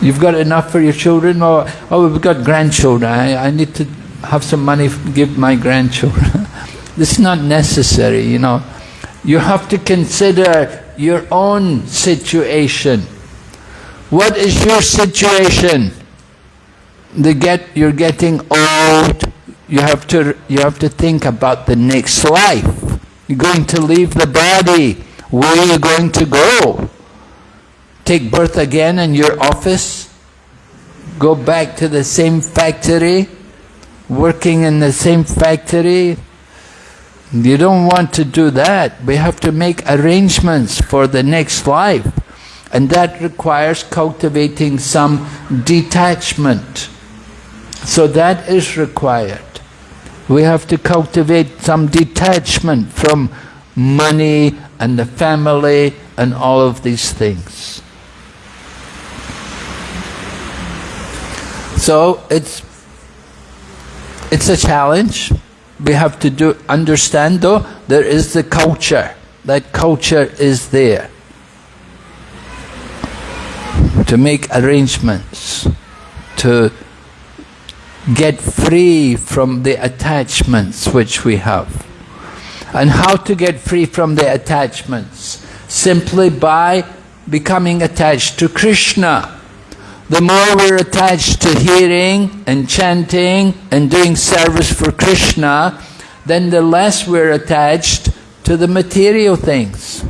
You've got enough for your children? Or, oh, we've got grandchildren. I, I need to have some money to give my grandchildren. this is not necessary, you know. You have to consider your own situation. What is your situation? The get, you're getting old. You have to you have to think about the next life. You're going to leave the body. Where are you going to go? Take birth again in your office? Go back to the same factory? Working in the same factory? You don't want to do that. We have to make arrangements for the next life. And that requires cultivating some detachment. So that is required. We have to cultivate some detachment from money and the family and all of these things. So it's it's a challenge. We have to do understand though there is the culture. That culture is there. To make arrangements, to get free from the attachments which we have. And how to get free from the attachments? Simply by becoming attached to Krishna. The more we're attached to hearing and chanting and doing service for Krishna, then the less we're attached to the material things.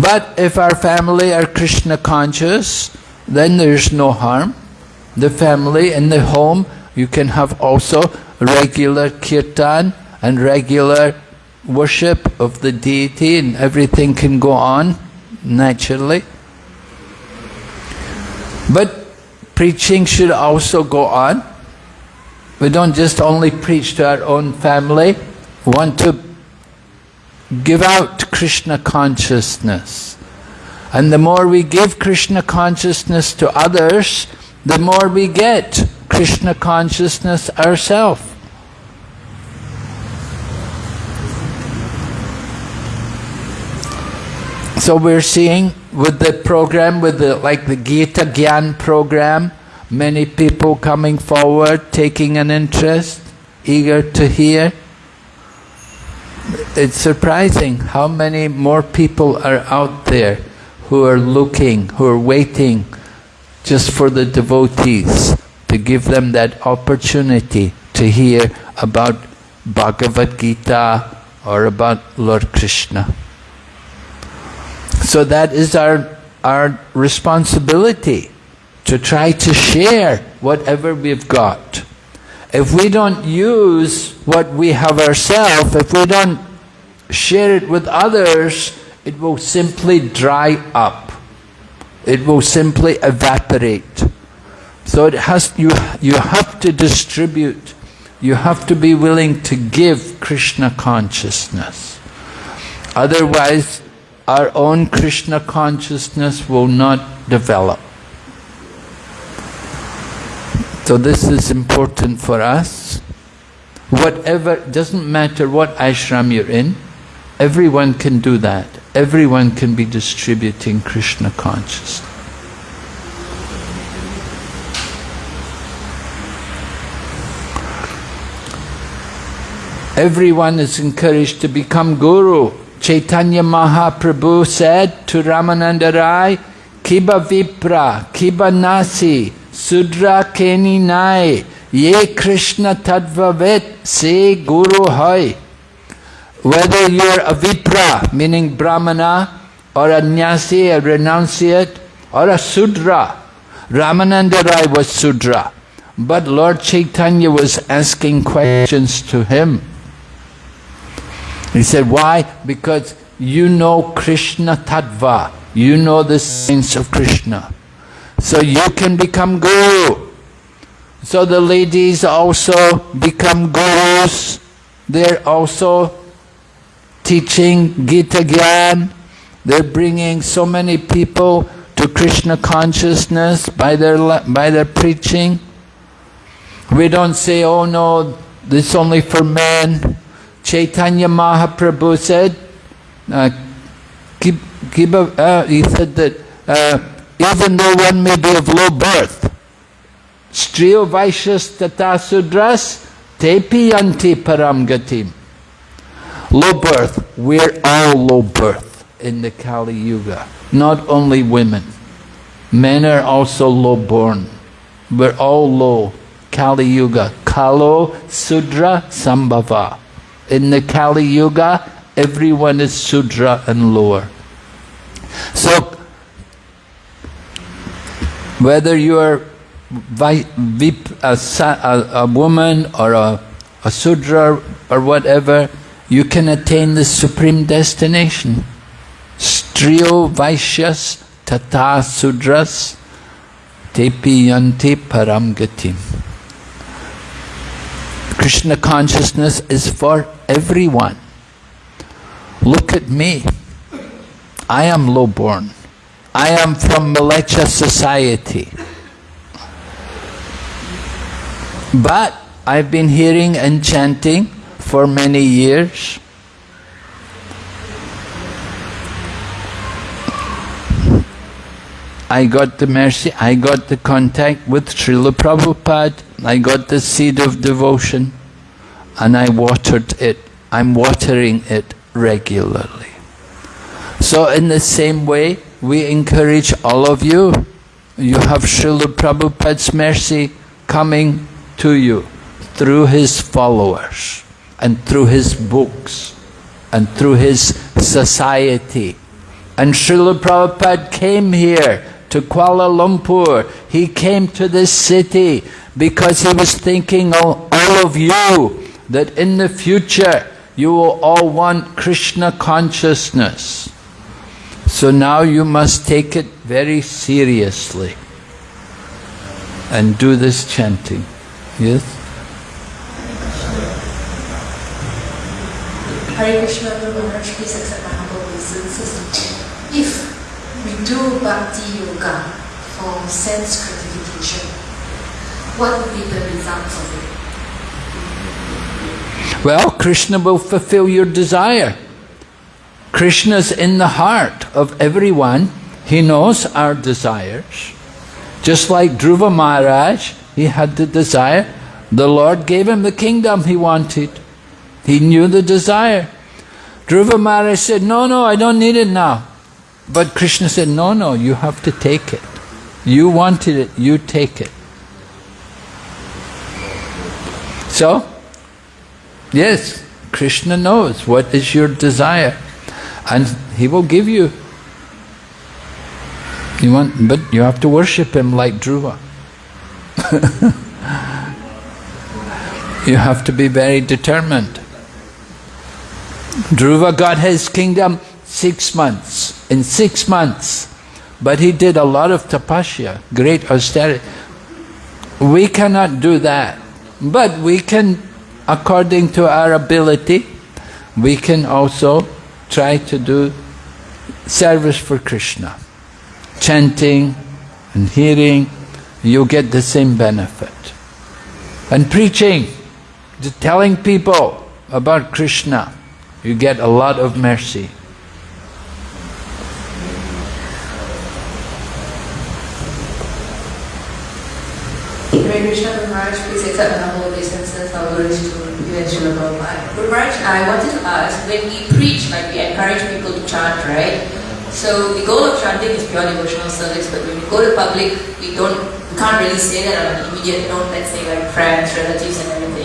But if our family are Krishna conscious, then there's no harm. The family and the home, you can have also regular kirtan and regular worship of the deity and everything can go on naturally. But preaching should also go on. We don't just only preach to our own family. We want to give out Krishna consciousness. And the more we give Krishna consciousness to others, the more we get Krishna consciousness ourselves. So we're seeing with the program, with the like the Gita Gyan program, many people coming forward, taking an interest, eager to hear. It's surprising how many more people are out there who are looking, who are waiting just for the devotees to give them that opportunity to hear about Bhagavad Gita or about Lord Krishna. So that is our, our responsibility to try to share whatever we've got. If we don't use what we have ourselves, if we don't share it with others, it will simply dry up. It will simply evaporate. So it has, you, you have to distribute. You have to be willing to give Krishna consciousness. Otherwise, our own Krishna consciousness will not develop. So this is important for us. Whatever, doesn't matter what ashram you're in, everyone can do that. Everyone can be distributing Krishna consciousness. Everyone is encouraged to become guru. Chaitanya Mahaprabhu said to Ramananda Rai, Kiba Vipra, Kiba Nasi, Sudra Keni Nai, Ye Krishna Tadvavet, Se Guru Hai. Whether you're a Vipra, meaning Brahmana, or a Nyasi, a renunciate, or a Sudra. Ramananda Rai was Sudra, but Lord Chaitanya was asking questions to him. He said, why? Because you know Krishna Tattva. You know the sense of Krishna. So you can become guru. So the ladies also become gurus. They're also teaching Gita Gyan. They're bringing so many people to Krishna consciousness by their, by their preaching. We don't say, oh no, this is only for men. Chaitanya Mahaprabhu said, uh, Kiba, uh, he said that uh, even though one may be of low birth, Striyo Vaishyas Tata Sudras Tepi Yanti Param Gatim. Low birth, we're all low birth in the Kali Yuga, not only women. Men are also low born. We're all low. Kali Yuga. Kalo Sudra Sambhava. In the Kali Yuga, everyone is Sudra and lower. So, whether you are a, woman or a, a Sudra or whatever, you can attain the supreme destination. Striyo Vaishyas Tata Sudras Tepi Yanti Param Gatim. Krishna consciousness is for everyone. Look at me. I am low-born. I am from Mleccha society. But I've been hearing and chanting for many years. I got the mercy, I got the contact with Srila Prabhupada, I got the seed of devotion, and I watered it. I'm watering it regularly. So in the same way, we encourage all of you. You have Srila Prabhupada's mercy coming to you through his followers and through his books and through his society. And Srila Prabhupada came here to Kuala Lumpur. He came to this city because he was thinking of all of you that in the future you will all want Krishna consciousness. So now you must take it very seriously and do this chanting. Yes? Hare Krishna, Maharaj, please accept my humble obeisances. If we do bhakti yoga for sense gratification, what would be the results of it? Well, Krishna will fulfill your desire. Krishna's in the heart of everyone. He knows our desires. Just like Dhruva Maharaj, he had the desire. The Lord gave him the kingdom he wanted. He knew the desire. Dhruva Maharaj said, no, no, I don't need it now. But Krishna said, no, no, you have to take it. You wanted it, you take it. So, yes, Krishna knows what is your desire and he will give you. You want, but you have to worship him like Dhruva. you have to be very determined. Dhruva got his kingdom six months. In six months. But he did a lot of tapasya, great austerity. We cannot do that. But we can, according to our ability, we can also try to do service for Krishna. Chanting and hearing, you get the same benefit. And preaching, telling people about Krishna, you get a lot of mercy. Maharaj, please accept my humble obeisances, our glories to you. Maharaj, I wanted to ask, when we preach, like we encourage people to chant, right? So the goal of chanting is pure devotional service, but when we go to public, we don't, we can't really say that on an immediate note, let's say like friends, relatives and everything.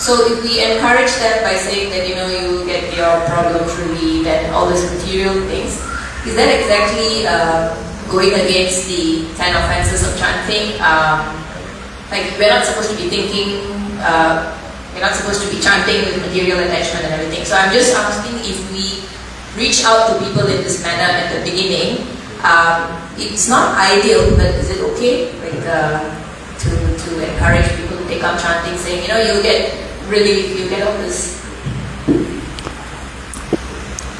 So if we encourage them by saying that, you know, you get your problems relieved and all these material things, is that exactly uh, going against the ten offenses of chanting? Um, like we're not supposed to be thinking, uh, we're not supposed to be chanting with material attachment and everything. So I'm just asking if we reach out to people in this manner at the beginning, um, it's not ideal, but is it okay? Like uh, to, to encourage people to take up chanting, saying, you know, you get relief, you get this.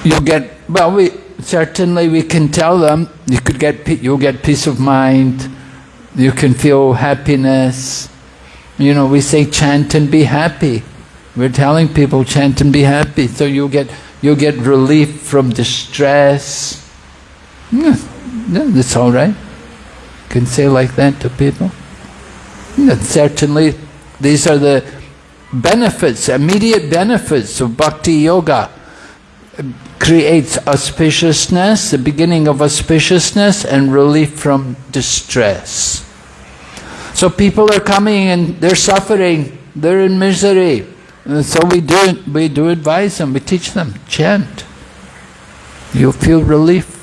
You get, well, we certainly we can tell them, you could get, you'll get peace of mind, you can feel happiness. You know, we say chant and be happy. We're telling people chant and be happy. So you'll get, you'll get relief from distress. Yeah, yeah, that's all right. Can say like that to people. Yeah, certainly, these are the benefits, immediate benefits of bhakti yoga. Creates auspiciousness, the beginning of auspiciousness, and relief from distress. So people are coming and they're suffering, they're in misery. And so we do, we do advise them, we teach them, chant. You'll feel relief.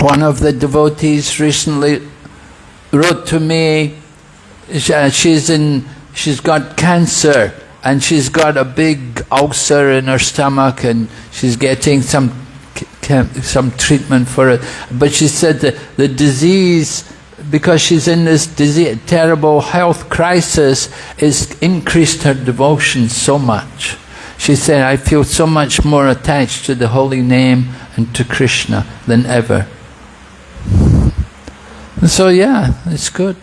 One of the devotees recently wrote to me, uh, she's in, she's got cancer and she's got a big ulcer in her stomach and she's getting some some treatment for it. But she said that the disease because she's in this disease, terrible health crisis, has increased her devotion so much. She said, I feel so much more attached to the holy name and to Krishna than ever. So yeah, it's good.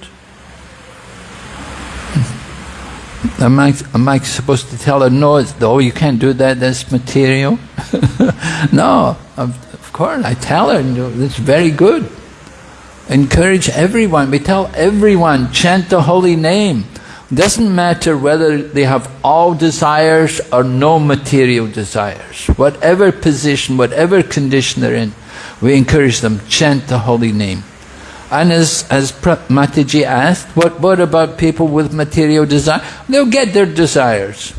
Am I, am I supposed to tell her, no, oh, you can't do that, that's material? no, of, of course, I tell her, it's very good. Encourage everyone. We tell everyone, chant the holy name. Doesn't matter whether they have all desires or no material desires. Whatever position, whatever condition they're in, we encourage them, chant the holy name. And as, as Mataji asked, what, what about people with material desire? They'll get their desires.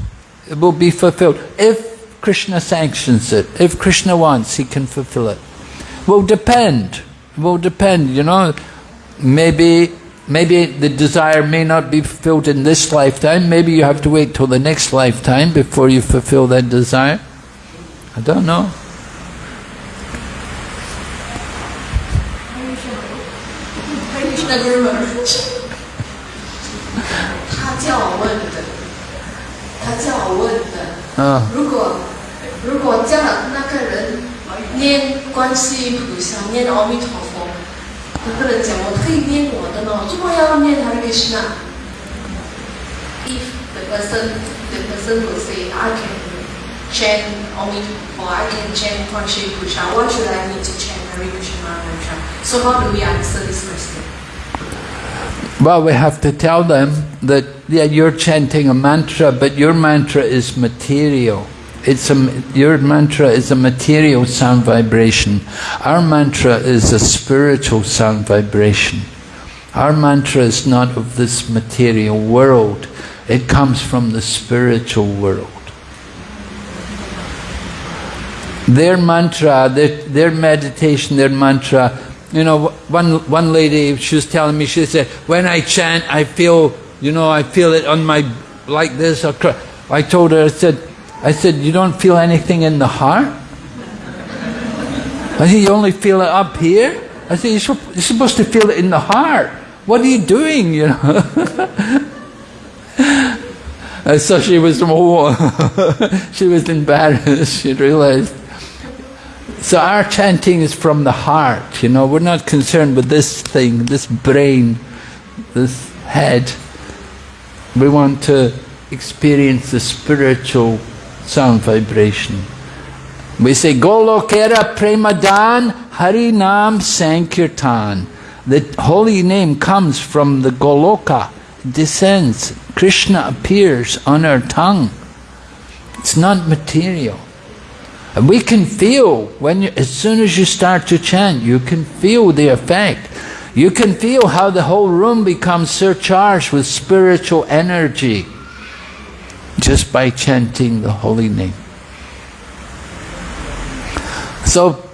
It will be fulfilled. If Krishna sanctions it, if Krishna wants, he can fulfill it. Will depend will depend, you know. Maybe maybe the desire may not be fulfilled in this lifetime. Maybe you have to wait till the next lifetime before you fulfill that desire. I don't know. 那个人门儿。他叫我问的，他叫我问的。嗯。如果如果叫那个人念观世音菩萨，念阿弥陀佛，那个人讲我可以念我的呢，如果要念他的是哪？” If the person, the person will say, I can chant only, or I can chant Kwan Shri Krishna. What should I need to chant Mary Krishna 菩萨 So how do we answer this question? Well, we have to tell them that, yeah, you're chanting a mantra, but your mantra is material. It's a, your mantra is a material sound vibration. Our mantra is a spiritual sound vibration. Our mantra is not of this material world. It comes from the spiritual world. Their mantra, their, their meditation, their mantra, you know, one, one lady, she was telling me, she said, when I chant, I feel, you know, I feel it on my, like this. I told her, I said, I said, you don't feel anything in the heart? I said, you only feel it up here? I said, you're supposed to feel it in the heart. What are you doing, you know? and so she was, oh, she was embarrassed, she realized. So our chanting is from the heart, you know, we're not concerned with this thing, this brain, this head. We want to experience the spiritual sound vibration. We say Golokera Premadan Hari Nam Sankirtan. The holy name comes from the Goloka, descends. Krishna appears on our tongue. It's not material. And we can feel, when you, as soon as you start to chant, you can feel the effect. You can feel how the whole room becomes surcharged with spiritual energy just by chanting the holy name. So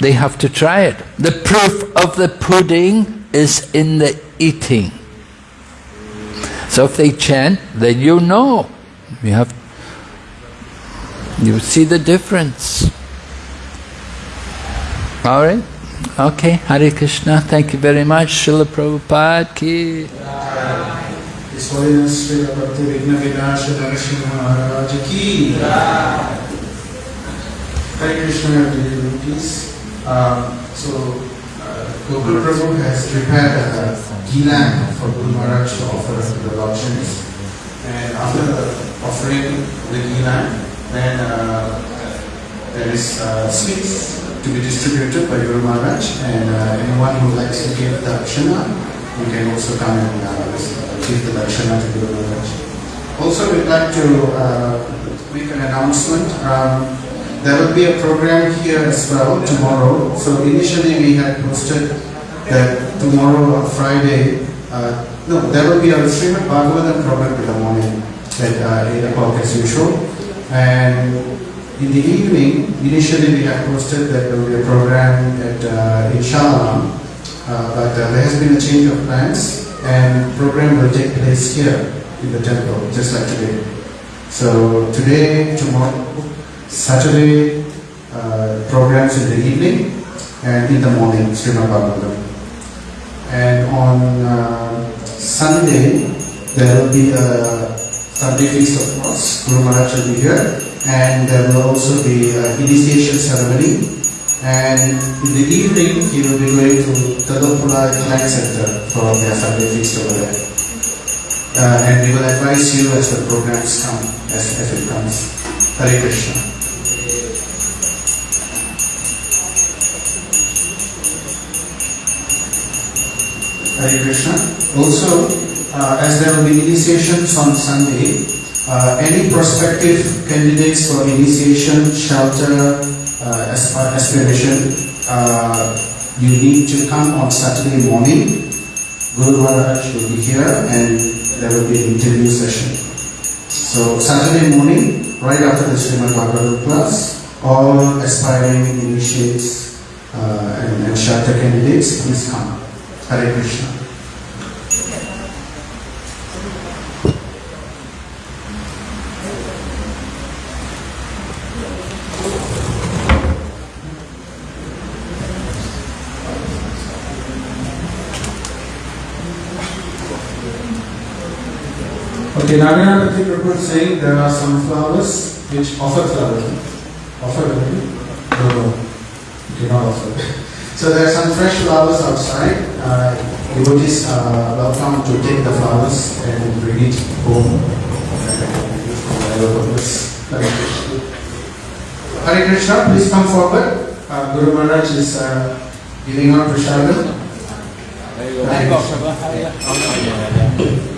they have to try it. The proof of the pudding is in the eating. So if they chant, then you know. You have you see the difference. Alright? Okay, Hare Krishna, thank you very much. Srila Prabhupada ki. Hare Krishna. Um, so, uh, Gokul Prabhu has prepared a ghee for Guru Maharaj to offer to the Lakshamis. And after the offering the lamp, then uh, there is uh, sweets to be distributed by Guru Maharaj and uh, anyone who likes to give the darshana, you can also come and give the darshana to Guru Maharaj. Also, we'd like to uh, make an announcement. Um, there will be a program here as well tomorrow. So initially we had posted that tomorrow on Friday, uh, no, there will be a Srimad Bhagavatam program in the morning at uh, 8 o'clock as usual. And in the evening, initially we had posted that there will be a program at uh, in uh, but uh, there has been a change of plans and program will take place here in the temple, just like today. So today, tomorrow, Saturday, uh, programs in the evening and in the morning, Srimad Bhagavatam. And on uh, Sunday, there will be a Sunday Feast of Cross. Guru Maharaj will be here. And there will also be an initiation ceremony. And in the evening, he will be going to Tadopula Client Center for their Sunday Feast over there. Uh, and we will advise you as the programs come, as, as it comes. Hare Krishna. Hare Krishna. Also, uh, as there will be initiations on Sunday, uh, any prospective candidates for initiation, shelter, uh, asp- aspiration, uh, you need to come on Saturday morning. Guru Maharaj will be here and there will be an interview session. So Saturday morning, right after the Srimad Bhagavatam class, all aspiring initiates uh, and, and shelter candidates, please come. Hare Krishna. Bhakti Prabhu is saying there are some flowers which offer flowers. Offer already? No, no. Do not offer. So there are some fresh flowers outside. Uh, devotees are welcome to take the flowers and bring it home. For whatever purpose. Hare Krishna. Hare Krishna, please come forward. Uh, Guru Maharaj is uh, giving out prashadam. Hare Krishna.